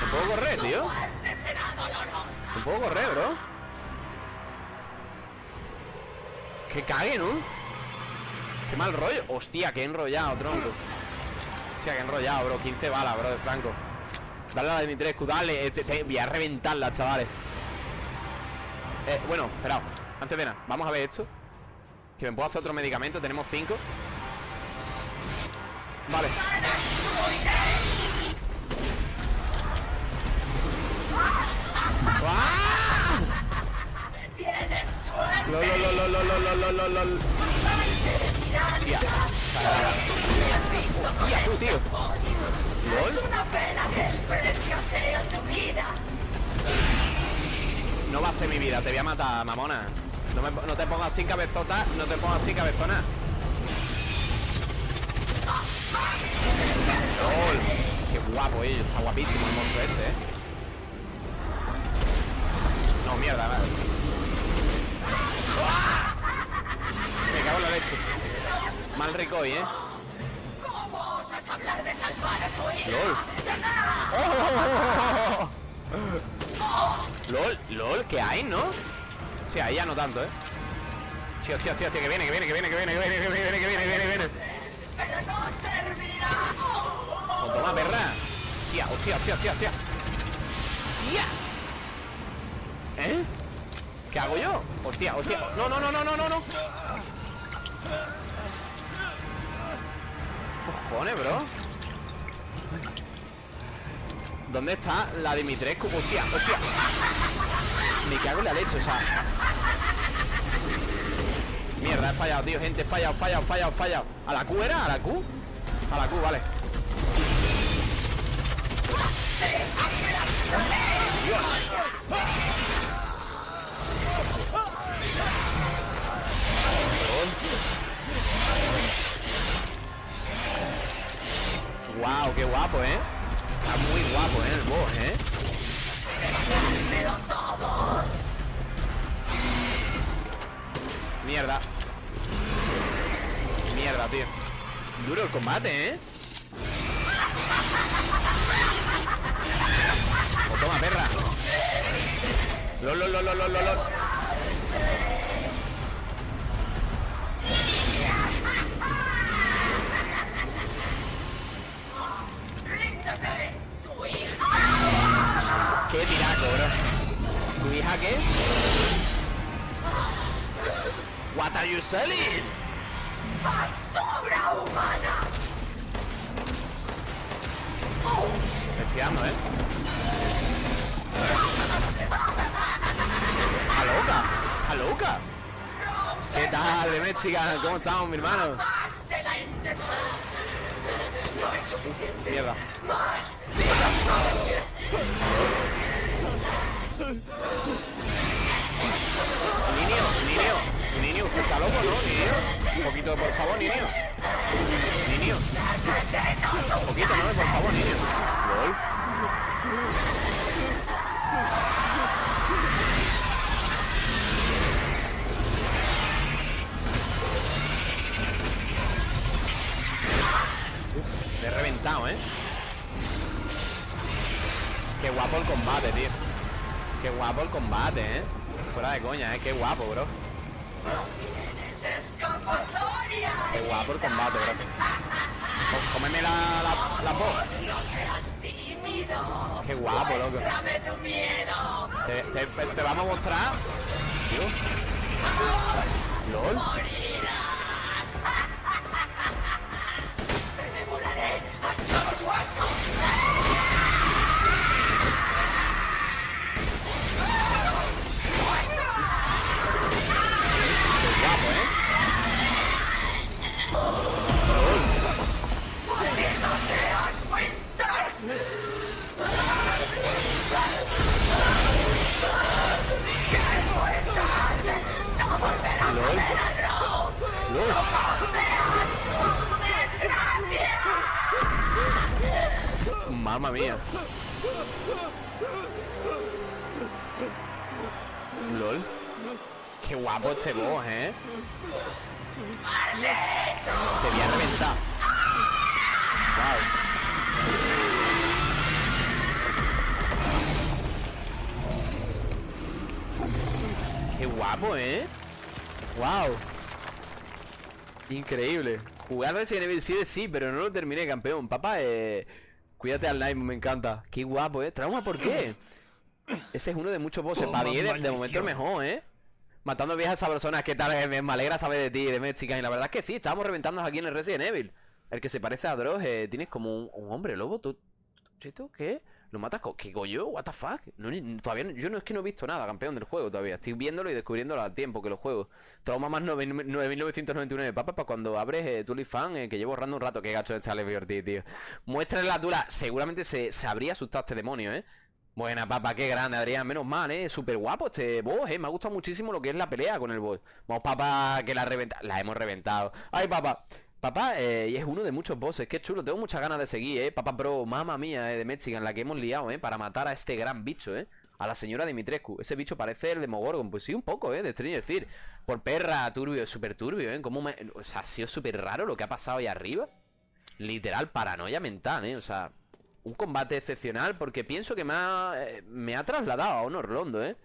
¿No puedo correr, tío? ¿No puedo correr, bro? Que cague, ¿no? Qué mal rollo. Hostia, que enrollado, tronco. Hostia, que enrollado, bro. 15 balas, bro, de Franco. Dale a la Dimitrescu, dale. Este- te- voy a reventarla, chavales. Eh, bueno, esperad. Antes de nada, vamos a ver esto. Que me puedo hacer otro medicamento. Tenemos 5. Vale. ¡Ah! ¡Tienes suerte! Lol, lol, lol, lol, lol, lol, lol, lol. Hostia. ¿Has visto con Hostia, tú, este tío. Es una pena que el precio sea tu vida. No va a ser mi vida, te voy a matar, mamona. No, te pongas así cabezota, no te pongas así cabezona. Qué guapo, eh. Está guapísimo el monstruo este, eh. No, mierda, vale. Me cago en la leche. Mal rico hoy, eh. ¿Cómo osas hablar de salvar a tu hija? LOL. LOL, LOL, ¿qué hay, no? Ahí ya no tanto, eh. Hostia, hostia, hostia, que viene, que viene, que viene, que viene, que viene, que viene, que viene, que viene, que viene. Pero no servirá. Pues toma, perra. Hostia, hostia, hostia, hostia, hostia. Hostia. ¿Eh? ¿Qué hago yo? Hostia, hostia. No, no, no, no, no, no, no. Bro. ¿Dónde está la Dimitrescu? Hostia, hostia. Me cago en la leche, o sea. Mierda, he fallado, tío, gente, he fallado, fallado, fallado, fallado. ¿A la Q era? ¿A la Q? A la Q, vale. Wow, qué guapo, ¿eh? Está muy guapo, ¿eh? El boss, ¿eh? Mierda. Mierda, tío. Duro el combate, ¿eh? O toma, perra. Lol, lol, lol, lol, lol, Qué tiraco, bro. ¿Tu hija qué? What are you selling? basura humana. Estoy dando, ¿eh? ¡Está loca! ¡Está loca! ¿Qué tal, de Mexican? ¿Cómo estamos, mi hermano? Más de la inte- No es suficiente. Mierda. Más. Niño, niño, niño, usted está loco, ¿no? Niño, un poquito, por favor, niño. Niño. Un poquito, ¿no? Por favor, niño. LOL. Te he reventado, ¿eh? Qué guapo el combate, tío. Qué guapo el combate, ¿eh? Fuera de coña, ¿eh? Qué guapo, bro. Qué guapo el combate, bro. Có- Cómeme la, la, la. Qué guapo, loco. Te, vamos a mostrar. LOL. Mamma mía. LOL. Qué guapo este boss, ¿eh? Te voy a reventar. Wow. Qué guapo, ¿eh? Wow. Increíble. Jugar Resident Evil 7 sí, pero no lo terminé, campeón. Papá, eh... Cuídate al Nightmare, me encanta. Qué guapo, ¿eh? ¿Trauma por qué? Ese es uno de muchos bosses. Para 10 de, momento el mejor, ¿eh? Matando viejas sabrosas. ¿Qué tal? Eh, Me, me alegra saber de ti, de Mexican. Y la verdad es que sí, estábamos reventándonos aquí en el Resident Evil. El que se parece a Dross, eh, tienes como un, un hombre lobo. ¿Tú, Cheto, ¿qué? ¿Lo matas con qué coño? ¿What the fuck? Todavía no- yo no es que no he visto nada, campeón del juego todavía. Estoy viéndolo y descubriéndolo al tiempo que lo juego. Trauma más 9 9999, papá, para cuando abres eh, eh, que llevo ahorrando un rato. Qué gacho está Liberty, tío. Muéstrale la tula. Seguramente se, se habría asustado este demonio, ¿eh? Buena, papá, qué grande, Adrián. Menos mal, ¿eh? Súper guapo este boss, ¿eh? Me ha gustado muchísimo lo que es la pelea con el boss. Vamos, papá, que la reventa... La hemos reventado. Ay, papá. Papá, eh, y es uno de muchos bosses. Qué chulo. Tengo muchas ganas de seguir, ¿eh? Papá, bro, mamá mía, ¿eh? De Mexican, la que hemos liado, ¿eh? Para matar a este gran bicho, ¿eh? A la señora Dimitrescu. Ese bicho parece el de Mogorgon. Pues sí, un poco, ¿eh? De Stranger Things. Por perra, turbio, súper turbio, ¿eh? Como me... O sea, ha sido súper raro lo que ha pasado ahí arriba. Literal, paranoia mental, ¿eh? O sea, un combate excepcional porque pienso que me ha, eh, me ha trasladado a Honor Londo, ¿eh?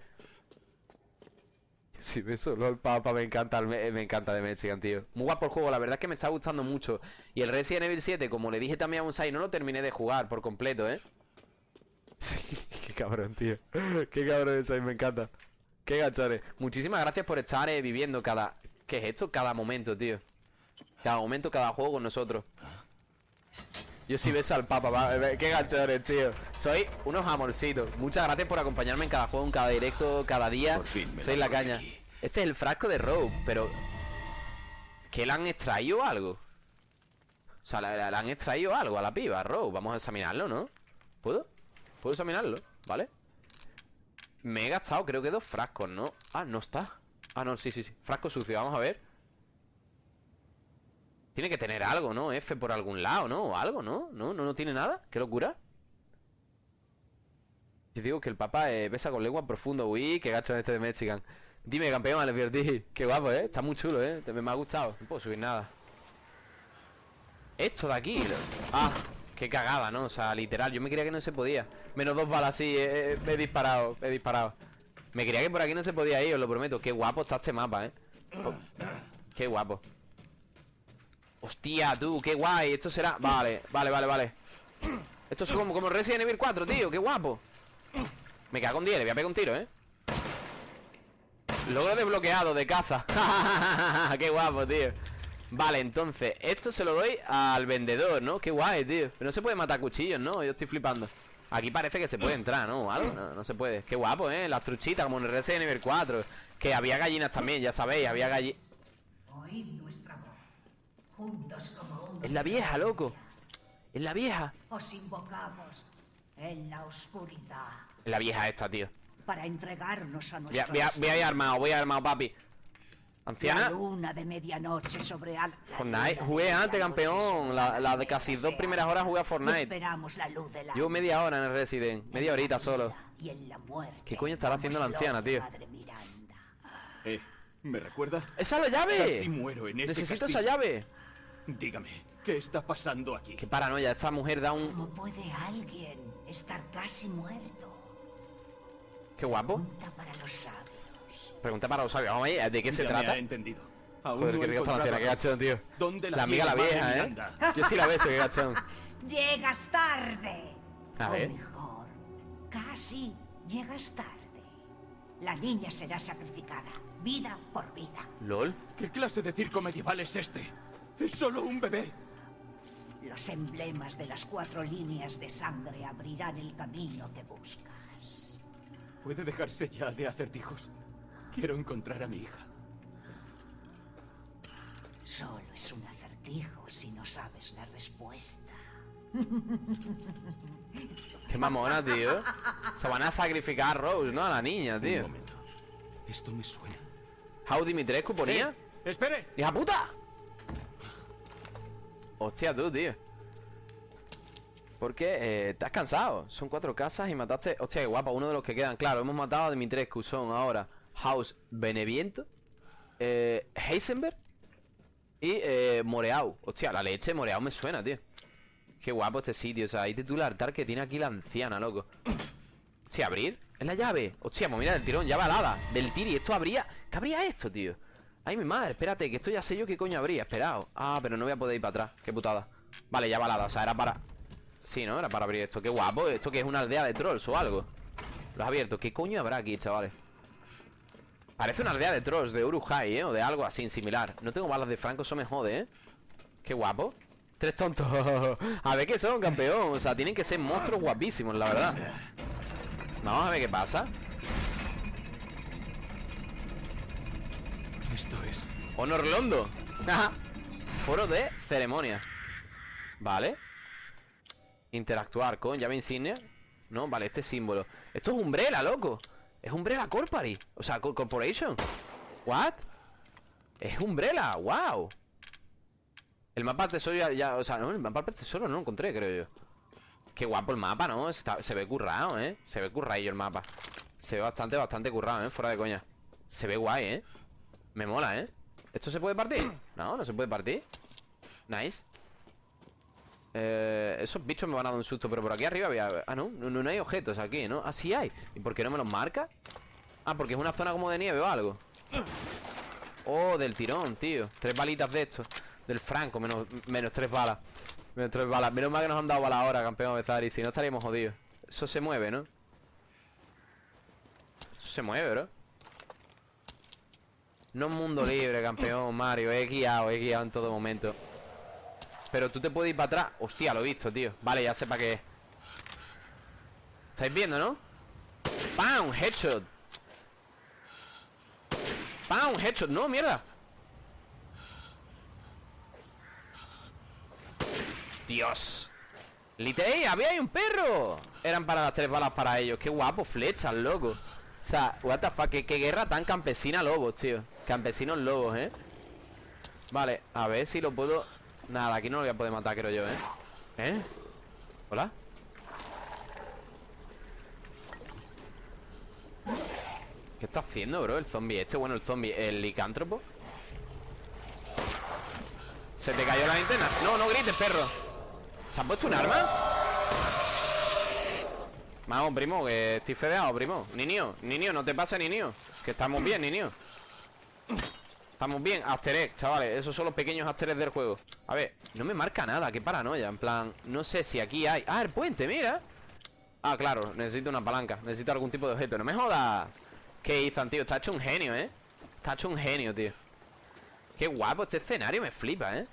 Si ves solo el Papa, me encanta, me, me encanta de Mexican, tío. Muy guapo el juego, la verdad es que me está gustando mucho. Y el Resident Evil 7, como le dije también a Unsai, no lo terminé de jugar por completo, ¿eh? Sí, qué cabrón, tío. Qué cabrón Unsai, me encanta. Qué gachones. Muchísimas gracias por estar eh, viviendo cada... ¿Qué es esto? Cada momento, tío. Cada momento, cada juego con nosotros. Yo sí beso al Papa, va, eh, qué gachones, tío. Soy unos amorcitos. Muchas gracias por acompañarme en cada juego, en cada directo, cada día. Por fin me Soy la caña. aquí. Este es el frasco de Rogue, pero... ¿Que le han extraído algo? O sea, le, le han extraído algo a la piba, Rogue. Vamos a examinarlo, ¿no? ¿Puedo? ¿Puedo examinarlo? ¿Vale? Me he gastado, creo que dos frascos, ¿no? Ah, no está. Ah, no, sí, sí, sí. Frasco sucio, vamos a ver. Tiene que tener algo, ¿no? F por algún lado, ¿no? O algo, ¿no? ¿No? ¿No, no tiene nada? ¿Qué locura? Yo digo que el papá eh, besa con lengua profundo. Uy, qué gacho este de Mexican. Dime, campeón, le. Qué guapo, ¿eh? Está muy chulo, ¿eh? Me, me ha gustado. No puedo subir nada. Esto de aquí. Ah, qué cagada, ¿no? O sea, literal, yo me creía que no se podía. Menos dos balas, sí, eh, eh, he disparado, he disparado. Me creía que por aquí no se podía ir, os lo prometo. Qué guapo está este mapa, ¿eh? Oh, qué guapo. Hostia, tú, qué guay. Esto será... Vale, vale, vale, vale. Esto es como, como Resident Evil 4, tío. Qué guapo. Me cago en 10, le voy a pegar un tiro, ¿eh? Logro desbloqueado de caza. qué guapo, tío. Vale, entonces, esto se lo doy al vendedor, ¿no? Qué guay, tío. Pero no se puede matar cuchillos, ¿no? Yo estoy flipando. Aquí parece que se puede entrar, ¿no? ¿Algo? No, no se puede. Qué guapo, ¿eh? Las truchitas, como en Resident Evil 4. Que había gallinas también, ya sabéis. Había gallinas... Juntos como uno. Es la vieja, loco. Es la vieja. Os invocamos en la oscuridad Es la vieja esta, tío. para entregarnos a Voy a, nuestro voy a- voy a ir armado, voy a ir armado, papi. La Anciana. luna de medianoche sobre al... la Fortnite. Jugué antes, campeón. La, las la de casi dos primeras horas jugué a Fortnite. Esperamos la luz de la Llevo media hora en el Resident. Media horita solo. Y en la muerte. ¿Qué coño estará haciendo la anciana, tío? Madre Miranda. Eh, ¿me recuerda? ¡Esa es la llave! Casi muero en ese Necesito castillo. esa llave. Dígame, ¿qué está pasando aquí? Qué paranoia. Esta mujer da un. ¿Cómo puede alguien estar casi muerto? Qué guapo. Pregunta para los sabios. Pregunta para los sabios. Vamos a ver, ¿de qué se me trata? ha entendido. Aún Joder, no qué he rica está la anciana, qué a gachón, tío. ¿Dónde la, La amiga la vieja, ¿eh? Miranda? Yo sí la beso, qué gachón. Llegas tarde. A o ver. mejor, casi llegas tarde. La niña será sacrificada, vida por vida. ¿Lol? ¿Qué clase de circo medieval es este? Es solo un bebé. Los emblemas de las cuatro líneas de sangre abrirán el camino que buscas. ¿Puede dejarse ya de acertijos? Quiero encontrar a mi hija. Solo es un acertijo si no sabes la respuesta. Qué mamona, tío. Se van a sacrificar a Rose, ¿no? A la niña, Un tío. momento. Esto me suena. How Dimitrescu ponía. ¡Espere! ¡Hija puta! Hostia, tú, tío. Porque eh, estás cansado. Son cuatro casas y mataste. Hostia, qué guapa. Uno de los que quedan. Claro, hemos matado a Dimitrescu. Son ahora House Beneviento, eh, Heisenberg y eh, Moreau. Hostia, la leche Moreau me suena, tío. Qué guapo este sitio. O sea, hay título altar que tiene aquí la anciana, loco. Hostia, abrir. Es la llave. Hostia, pues mira, del tirón, llave alada. Del tiri. Esto habría. ¿Qué habría esto, tío? Ay, mi madre, espérate, que esto ya sé yo qué coño habría. Esperado. Ah, pero no voy a poder ir para atrás. Qué putada. Vale, llave alada. O sea, era para. Sí, ¿no? Era para abrir esto. Qué guapo. Esto que es una aldea de trolls o algo. Lo has abierto. ¿Qué coño habrá aquí, chavales? Parece una aldea de trolls de Urujai, ¿eh? O de algo así similar. No tengo balas de Franco, eso me jode, ¿eh? Qué guapo. Tres tontos. a ver qué son, campeón. O sea, tienen que ser monstruos guapísimos, la verdad. Vamos a ver qué pasa. Esto es. Honor Londo. Foro de ceremonia. Vale. Interactuar con llave insignia. No, vale, este símbolo. Esto es Umbrella, loco. Es Umbrella Corpori. O sea, co- Corporation. What? Es Umbrella, wow. El mapa del tesoro ya, ya- O sea, no, el mapa del tesoro no lo encontré, creo yo. Qué guapo el mapa, ¿no? Está- se ve currado, ¿eh? Se ve curradillo el mapa. Se ve bastante, bastante currado, ¿eh? Fuera de coña. Se ve guay, ¿eh? Me mola, ¿eh? ¿Esto se puede partir? No, no se puede partir Nice eh, Esos bichos me van a dar un susto Pero por aquí arriba había... Ah, no, no, no hay objetos aquí, ¿no? Ah, sí hay ¿Y por qué no me los marca? Ah, porque es una zona como de nieve o algo Oh, del tirón, tío Tres balitas de estos Del franco, menos, menos tres balas Menos tres balas Menos mal que nos han dado balas ahora, campeón Bezari Si no estaríamos jodidos Eso se mueve, ¿no? Eso se mueve, bro no es mundo libre, campeón, Mario. He guiado, he guiado en todo momento. Pero tú te puedes ir para atrás. Hostia, lo he visto, tío. Vale, ya sé para qué es. ¿Estáis viendo, no? ¡Pam! Headshot. ¡Pam! Headshot. No, mierda. Dios. Lite ¡Ey! ¡Había un perro! Eran para las tres balas para ellos. Qué guapo, flechas, loco. O sea, what qué, qué guerra tan campesina lobos, tío. Campesinos lobos, ¿eh? Vale, a ver si lo puedo... Nada, aquí no lo voy a poder matar, creo yo, ¿eh? ¿Eh? ¿Hola? ¿Qué está haciendo, bro? El zombie este, bueno, el zombie, el licántropo ¿Se te cayó la linterna? No, no grites, perro ¿Se ha puesto un arma? Vamos, primo, que estoy fedeado, primo. Niño, niño, no te pasa, niño Que estamos bien, niño Estamos bien, After Egg, chavales Esos son los pequeños After Eggs del juego. A ver, no me marca nada, qué paranoia. En plan, no sé si aquí hay Ah, el puente, mira. Ah, claro, necesito una palanca. Necesito algún tipo de objeto. No me jodas. ¿Qué Ethan, tío? Está hecho un genio, ¿eh? Está hecho un genio, tío. Qué guapo este escenario, me flipa, ¿eh?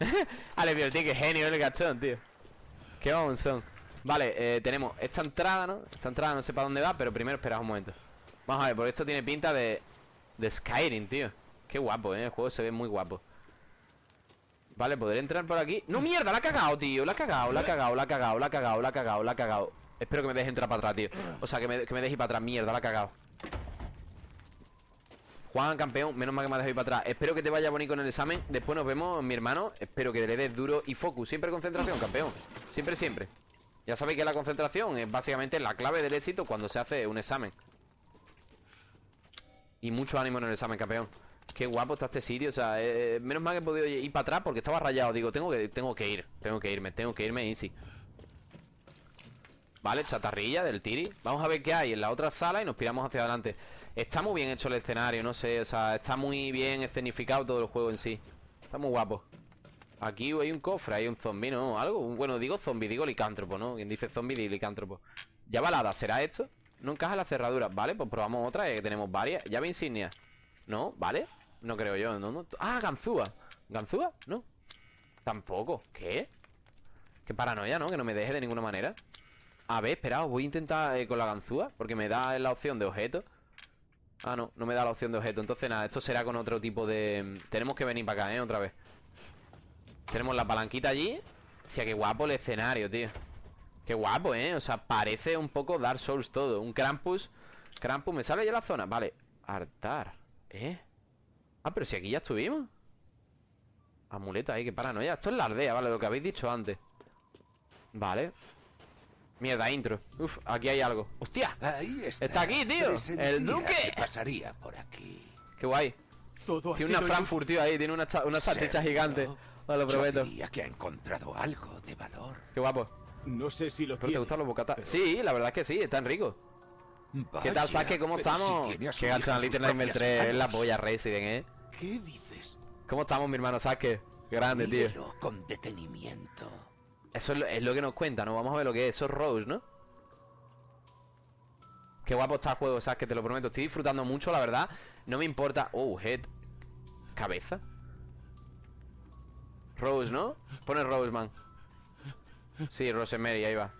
Ale, tío, qué genio el gachón, tío. Qué son Vale, eh, tenemos esta entrada, ¿no? Esta entrada no sé para dónde va, pero primero esperad un momento. Vamos a ver, porque esto tiene pinta de... De Skyrim, tío. Qué guapo, ¿eh? El juego se ve muy guapo. Vale, podré entrar por aquí ¡No, mierda! La ha cagado, tío. La ha cagado, la ha cagado, la ha cagado, la ha cagado, la ha cagado, la ha cagado Espero que me deje entrar para atrás, tío. O sea, que me, que me deje ir para atrás. Mierda, la ha cagado Juan, campeón Menos mal que me ha dejado ir para atrás. Espero que te vaya bonito en el examen. Después nos vemos, mi hermano. Espero que le des duro y focus. Siempre concentración, campeón. Siempre, siempre Ya sabéis que la concentración es básicamente la clave del éxito Cuando se hace un examen Y mucho ánimo en el examen, campeón Qué guapo está este sitio, o sea, eh, menos mal que he podido ir para atrás porque estaba rayado. Digo, tengo que, tengo que ir, tengo que irme, tengo que irme easy. Vale, chatarrilla del tiri. Vamos a ver qué hay en la otra sala y nos piramos hacia adelante. Está muy bien hecho el escenario, no sé, o sea, está muy bien escenificado todo el juego en sí. Está muy guapo. Aquí hay un cofre, hay un zombie, ¿no? Algo, bueno, digo zombie, digo licántropo, ¿no? Quien dice zombie, dice licántropo. Ya balada, ¿será esto? No encaja la cerradura. Vale, pues probamos otra, que tenemos varias. Llave insignia. ¿No? ¿Vale? No creo yo, ¿no? Ah, ganzúa ¿Ganzúa? No Tampoco ¿Qué? Qué paranoia, ¿no? Que no me deje de ninguna manera A ver, espera, voy a intentar eh, con la ganzúa Porque me da la opción de objeto Ah, no, no me da la opción de objeto Entonces nada, esto será con otro tipo de... Tenemos que venir para acá, ¿eh? Otra vez Tenemos la palanquita allí Hostia, qué guapo el escenario, tío Qué guapo, ¿eh? O sea, parece un poco Dark Souls todo Un Krampus Krampus, ¿me sale ya la zona? Vale Artar ¿Eh? Ah, pero si aquí ya estuvimos Amuleto ahí, qué paranoia Esto es la aldea, vale, lo que habéis dicho antes Vale Mierda, intro Uf, aquí hay algo ¡Hostia! Ahí está. Está aquí, tío. El duque. que pasaría por aquí. Qué guay Todo Tiene una Frankfurt, tío, ahí Tiene una, una salchicha gigante Os lo Yo prometo diría que ha encontrado algo de valor. Qué guapo. No sé si lo ¿Pero te tiene. gustan los bocatas? pero- Sí, la verdad es que sí, están ricos ¿Qué tal, Vaya, Sasuke? ¿Cómo si estamos? tiene su Qué Little Nightmare propias 3 Es la polla Resident, eh ¿Qué dices? ¿Cómo estamos, mi hermano Sasuke? Grande, tío con detenimiento. Eso es lo, es lo que nos cuenta, ¿no? Vamos a ver lo que es. Eso es Rose, ¿no? Qué guapo está el juego, ¿sabes? Que te lo prometo. Estoy disfrutando mucho, la verdad. No me importa. Oh, head. Cabeza. Rose, ¿no? Pone Rose, man. Sí, Rosemary, ahí va.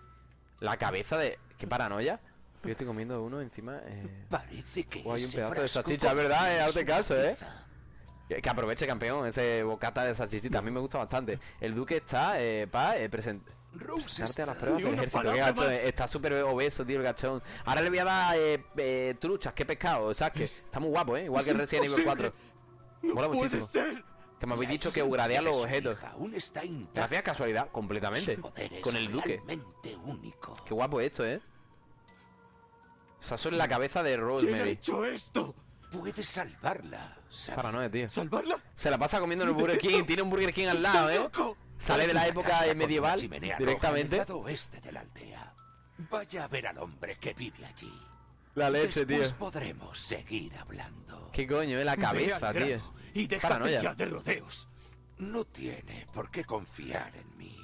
La cabeza de. Qué paranoia. Yo estoy comiendo uno encima. Eh... Parece que Oh, hay un pedazo de salchicha, es verdad, eh, hazte caso, eh. Que, que aproveche, campeón, ese bocata de salchichita. A mí me gusta bastante. El duque está eh, para eh, present- Rose presentarte a las está- pruebas del ejército. Qué gachón, eh, Está súper obeso, tío, el gachón. Ahora le voy a dar eh, eh, truchas, qué pescado, ¿sabes? Que está muy guapo, ¿eh? Igual que Es el Resident Evil imposible. 4. No Mola puede muchísimo. ser. Que me habéis dicho que upgradea de los objetos. Aún está. Gracias a casualidad, completamente. Con el duque. único. Qué guapo esto, ¿eh? O sea, eso es la cabeza de ¿Quién ha Rosemary. hecho esto? Puedes salvarla. tío. ¿Salvarla? Se la pasa comiendo en el Burger King. Tiene un Burger King al lado, ¡Estás ¿eh? loco! Sale de la época medieval directamente. en oeste de la aldea. Vaya a ver al hombre que vive allí. La leche, tío. Después podremos seguir hablando. ¿Qué coño, eh? La cabeza, tío. Y déjate Paranoia. ya de rodeos. No tiene por qué confiar en mí.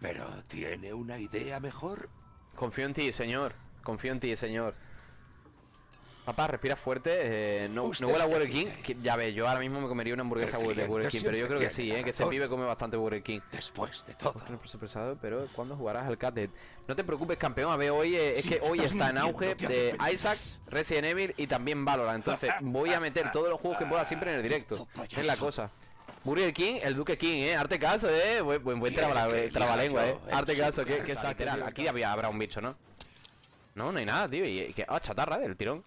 Pero ¿tiene una idea mejor? Confío en ti, señor. Confío en ti, señor. Papá, respira fuerte. eh, no, no huele a Burger King. que- ya ves, yo ahora mismo me comería una hamburguesa de Burger King. Pero yo creo que sí, ¿eh? Que este pibe come bastante Burger King. Después de todo. Pero ¿cuándo jugarás al No te preocupes, campeón. A ver, hoy eh, es que hoy está en auge de. Isaac, Resident Evil y también Valorant. Entonces voy a meter todos los juegos que pueda siempre en el directo. Es la cosa. Burger King, el Duque King, eh. Arte caso, eh. Buen, buen, traba- trabalengua, eh. Arte caso, que, que es literal. Aquí había, habrá un bicho, ¿no? No, no hay nada, tío. Y, y que, ah, chatarra del tirón.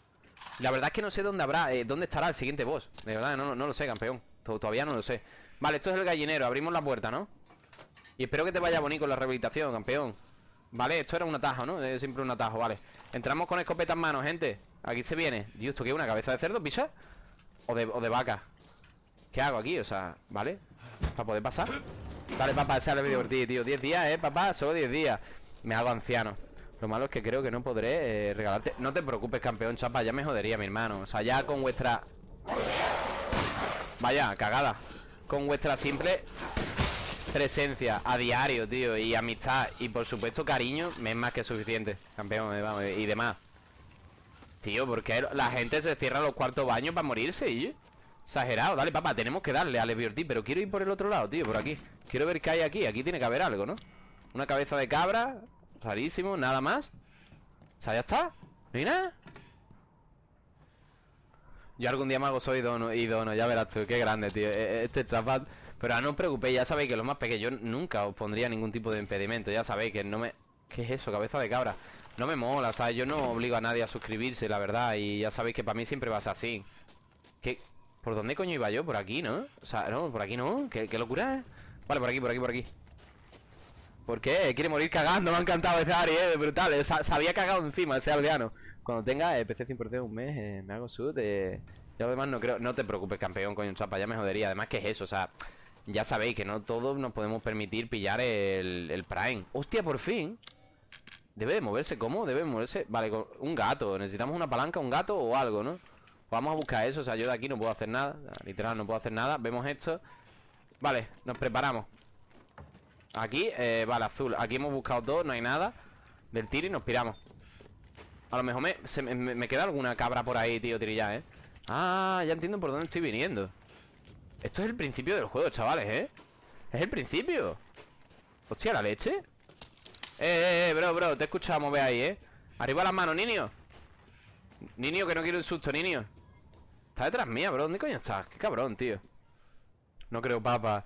La verdad es que no sé dónde habrá, eh, dónde estará el siguiente boss. De verdad, no, no lo sé, campeón. To- Todavía no lo sé. Vale, esto es el gallinero. Abrimos la puerta, ¿no? Y espero que te vaya bonito la rehabilitación, campeón. Vale, esto era un atajo, ¿no? Es siempre un atajo, vale. Entramos con escopeta en mano, gente. Aquí se viene. Dios, ¿esto qué? ¿Una cabeza de cerdo, pisa? ¿O de, o de vaca? ¿Qué hago aquí? O sea, ¿vale? Para poder pasar. Dale, papá, es el divertido, tío. 10 días, ¿eh, papá? Solo 10 días. Me hago anciano. Lo malo es que creo que no podré eh, regalarte. No te preocupes, campeón, chapa. Ya me jodería, mi hermano. O sea, ya con vuestra. Vaya, cagada. Con vuestra simple presencia a diario, tío, y amistad y por supuesto cariño, me es más que suficiente, campeón, eh, vamos, y demás. Tío, porque la gente se cierra los cuartos baños para morirse, y exagerado. Dale, papá, tenemos que darle al Liberty, pero quiero ir por el otro lado, tío, por aquí. Quiero ver qué hay aquí, aquí tiene que haber algo, ¿no? Una cabeza de cabra, rarísimo, nada más. O sea, ya está. ¿No hay nada? Yo algún día me hago soy dono y dono, ya verás tú, qué grande, tío. e- e- Este chapat. Pero no os preocupéis, ya sabéis que los más pequeños nunca os pondría ningún tipo de impedimento. Ya sabéis que no me. ¿Qué es eso? Cabeza de cabra. No me mola, ¿sabes? Yo no obligo a nadie a suscribirse, la verdad. Y ya sabéis que para mí siempre va a ser así. ¿Qué? ¿Por dónde coño iba yo? Por aquí, ¿no? O sea, no, por aquí no. ¿Qué, qué locura es? Vale, por aquí, por aquí, por aquí. ¿Por qué? Quiere morir cagando, me ha encantado ese Ari, eh, brutal. eh, Se, había cagado encima ese aldeano. Cuando tenga eh, PC 100% un mes, eh, me hago sud. Eh, yo además no creo. No te preocupes, campeón, coño, chapa, ya me jodería. Además, que es eso? O sea, ya sabéis que no todos nos podemos permitir pillar el, Prime. ¡Hostia, por fin! Debe de moverse, ¿cómo? Debe de moverse. Vale, un gato. Necesitamos una palanca, un gato o algo, ¿no? Vamos a buscar eso. O sea, yo de aquí no puedo hacer nada. Literal, no puedo hacer nada. Vemos esto. Vale, nos preparamos. Aquí, eh, vale, azul. Aquí hemos buscado todo, no hay nada. Del tiro y nos piramos. A lo mejor me, queda alguna cabra por ahí, tío, tirilla, ¿eh? Ah, ya entiendo por dónde estoy viniendo. Esto es el principio del juego, chavales, ¿eh? Es el principio. Hostia, ¿la leche? Eh, eh, eh, bro, bro, te he escuchado mover ahí, ¿eh? Arriba las manos, niño. Niño, que no quiero un susto, niño. Está detrás mía, bro, ¿dónde coño estás? Qué cabrón, tío. No creo, papá.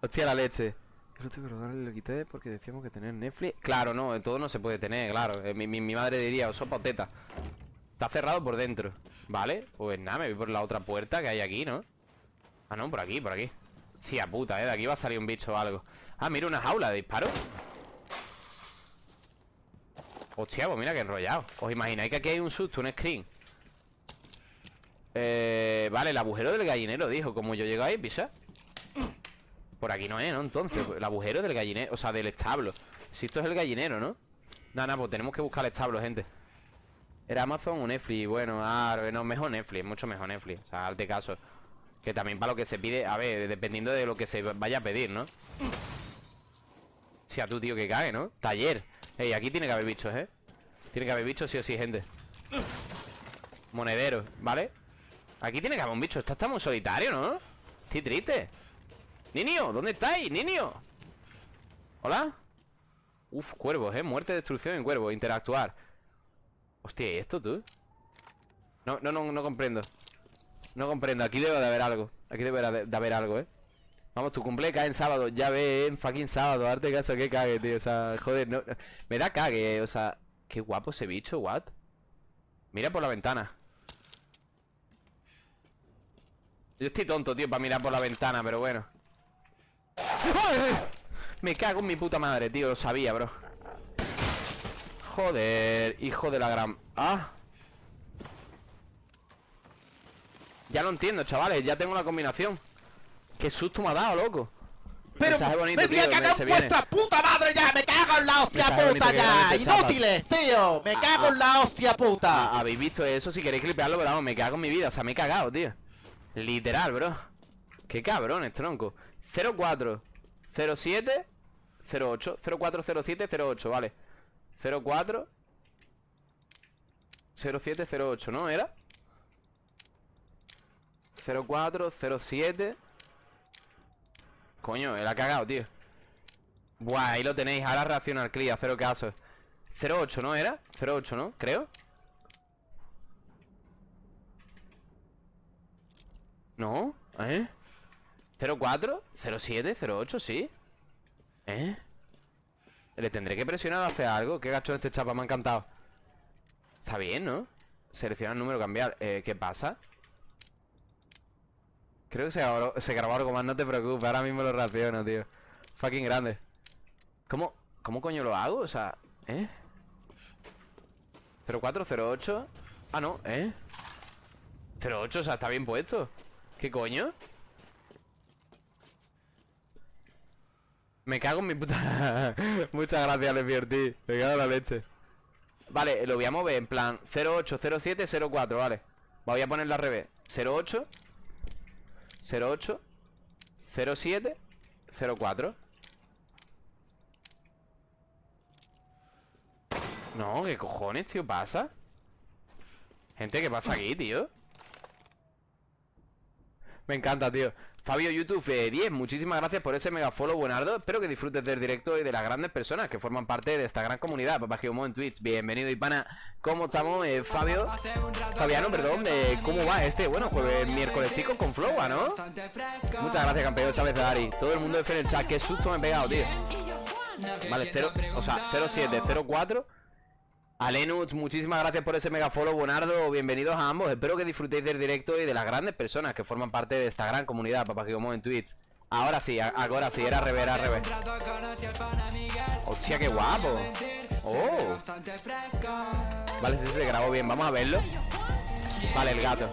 Hostia, la leche Creo que lo quité porque decíamos que tener Netflix. Claro, no, todo no se puede tener, claro. Eh, mi, mi- madre diría, o sopa o teta Está cerrado por dentro Vale, pues nada, me voy por la otra puerta que hay aquí, ¿no? Ah, no, por aquí, por aquí. Sí, a puta, ¿eh? De aquí va a salir un bicho o algo. Ah, mira una jaula de disparo. Hostia, pues mira que enrollado. ¿Os imagináis que aquí hay un susto, un screen? Eh, vale, el agujero del gallinero, dijo Como yo llego ahí, pisa Por aquí no es, ¿no? Entonces, el agujero del gallinero O sea, del establo Si esto es el gallinero, ¿no? Nada, nada, pues tenemos que buscar el establo, gente ¿Era Amazon o Netflix? Bueno, ah, no, mejor Netflix, mucho mejor Netflix O sea, hazte caso Que también para lo que se pide, a ver, dependiendo de lo que se vaya a pedir, ¿no? Si a tu tío que cae, ¿no? Taller Ey, aquí tiene que haber bichos, ¿eh? Tiene que haber bichos sí o sí, gente Monedero, ¿vale? Aquí tiene que haber un bicho Esto está muy solitario, ¿no? Estoy triste Niño, ¿dónde estáis? Niño ¿Hola? Uf, cuervos, ¿eh? Muerte, destrucción en cuervos Interactuar Hostia, ¿y esto tú? No, no, no, no comprendo No comprendo, aquí debe de haber algo Aquí debe de haber algo, ¿eh? Vamos, tu cumple cae en sábado Ya ve, en fucking sábado Darte caso que cague, tío O sea, joder, no, no- Me da cague, o sea Qué guapo ese bicho, what? Mira por la ventana Yo estoy tonto, tío, para mirar por la ventana, pero bueno. Me cago en mi puta madre, tío, lo sabía, bro. Joder, hijo de la gran... Ah. Ya lo entiendo, chavales, ya tengo la combinación. Qué susto me ha dado, loco. Pero bonito, me voy a cagar en vuestra puta madre ya, me cago en la hostia bonito puta ya, chapa. inútiles, tío, me Ah, cago ah. en la hostia puta. Ah, Habéis visto eso, si queréis clipearlo, pero vamos, me cago en mi vida O sea, me he cagado, tío. Literal, bro. Qué cabrones, tronco 04 07 08 0407 08, vale. 04 07 08, ¿no? ¿Era? 04 07 Coño, él ha cagado, tío. Buah, ahí lo tenéis. Ahora reacciona al clear, cero caso 08, ¿no era? 08, ¿no? Creo. No, ¿eh? 04, 07, 08, sí ¿Eh? Le tendré que presionar a hacer algo Qué gacho este chapa, me ha encantado Está bien, ¿no? Selecciona el número, cambiar eh, ¿Qué pasa? Creo que se grabó, se algo más, no te preocupes Ahora mismo lo reacciono, tío Fucking grande ¿Cómo, ¿Cómo coño lo hago? O sea, ¿eh? 0408 Ah, no, ¿eh? 08, o sea, está bien puesto ¿Qué coño? Me cago en mi puta Muchas gracias, Lefiorti Me cago en la leche Vale, lo voy a mover en plan 08, 07, 04, vale Voy a ponerlo al revés 08 08 07 04 No, ¿qué cojones, tío? ¿Pasa? Gente, ¿qué pasa aquí, tío? Me encanta, tío Fabio YouTube eh, 10, muchísimas gracias por ese mega follow, buenardo. Espero que disfrutes del directo y de las grandes personas que forman parte de esta gran comunidad. Papá Geomo en Twitch, bienvenido y pana. ¿Cómo estamos, eh, Fabio? Fabiano, perdón, eh, ¿cómo va este? Bueno, jueves, miércoles chico con Flow, ¿ah, ¿no? Muchas gracias, campeón, sabes, Dari. Todo el mundo de en el chat, qué susto me he pegado, tío. Vale, 0, o sea, 07, 04. A muchísimas gracias por ese mega follow, Bonardo. Bienvenidos a ambos. Espero que disfrutéis del directo y de las grandes personas que forman parte de esta gran comunidad, papá que en Twitch. Ahora sí, ahora sí, era revés, era revés. Hostia, qué guapo. Oh. Vale, sí se grabó bien, vamos a verlo. Vale, el gato.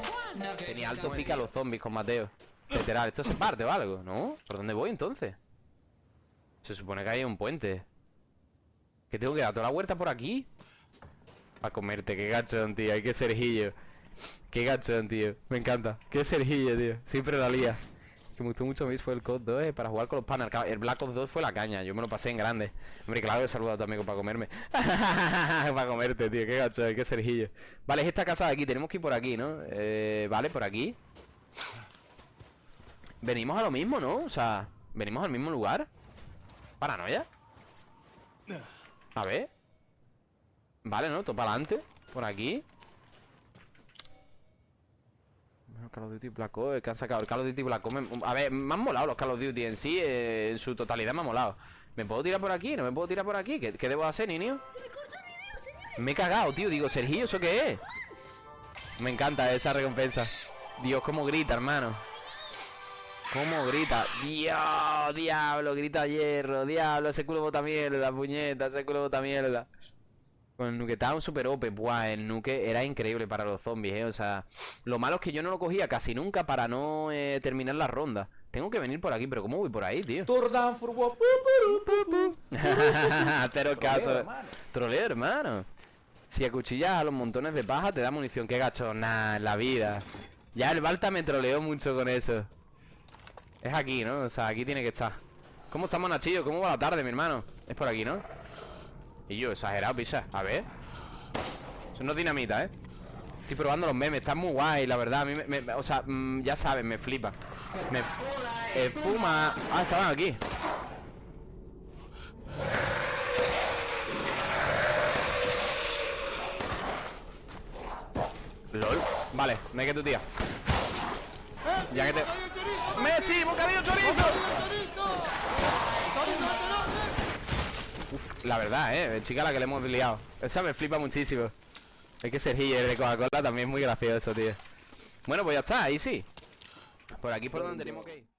Tenía alto pica a los zombies con Mateo. Literal, esto se parte o algo, ¿no? ¿Por dónde voy entonces? Se supone que hay un puente. ¿Que tengo que dar toda la huerta por aquí? A comerte, qué gachón, tío. Hay que Sergillo. Qué gachón, tío. Me encanta. Qué Sergillo, tío. Siempre la lía. Que me gustó mucho a mí fue el COD 2 eh, para jugar con los panas. El Black Ops 2 fue la caña. Yo me lo pasé en grande. Hombre, claro, he saludado amigo para comerme. para comerte, tío. Qué gachón, qué Sergillo. Vale, es esta casa de aquí. Tenemos que ir por aquí, ¿no? Eh, vale, por aquí. Venimos a lo mismo, ¿no? O sea, venimos al mismo lugar. Paranoia. A ver. Vale, ¿no? Todo para adelante. Por aquí. Call of Duty Black Ops, que han sacado el Call of Duty Black Ops. me- A ver, me han molado los Call of Duty en sí, eh, en su totalidad me han molado. ¿Me puedo tirar por aquí? ¿No me puedo tirar por aquí? ¿Qué, qué debo hacer, niño? Me he cagado, tío. Digo, Sergio, ¿eso qué es? Me encanta esa recompensa. Dios, cómo grita, hermano. ¿Cómo grita? Dios, diablo, grita hierro, diablo, ese culo bota mierda, puñeta, ese culo bota mierda. Con el nuke estaba un super OP, buah, el nuke era increíble para los zombies, eh, o sea, lo malo es que yo no lo cogía casi nunca para no eh, terminar la ronda. Tengo que venir por aquí, pero ¿cómo voy por ahí, tío? Cero caso. Troleo, hermano. Si acuchillas a los montones de paja, te da munición. Qué gacho, en la vida. Ya el Balta me troleó mucho con eso. Es aquí, ¿no? O sea, aquí tiene que estar. ¿Cómo estamos, Nachillo? ¿Cómo va la tarde, mi hermano? Es por aquí, ¿no? Y yo, exagerado, pisa. A ver. Eso no es dinamita, ¿eh? Estoy probando los memes, están muy guay, la verdad. A mí me, o sea, mm, ya sabes, me flipa. Me espuma. Ah, estaban aquí. LOL. Vale, me que tu tía. Ya que te. ¡Messi! ¡Bocadillo chorizo! La verdad, eh, chica la que le hemos liado. Esa me flipa muchísimo. Es que Sergio de Coca-Cola también es muy gracioso, tío. Bueno, pues ya está, ahí sí. Por aquí por donde tenemos que ir.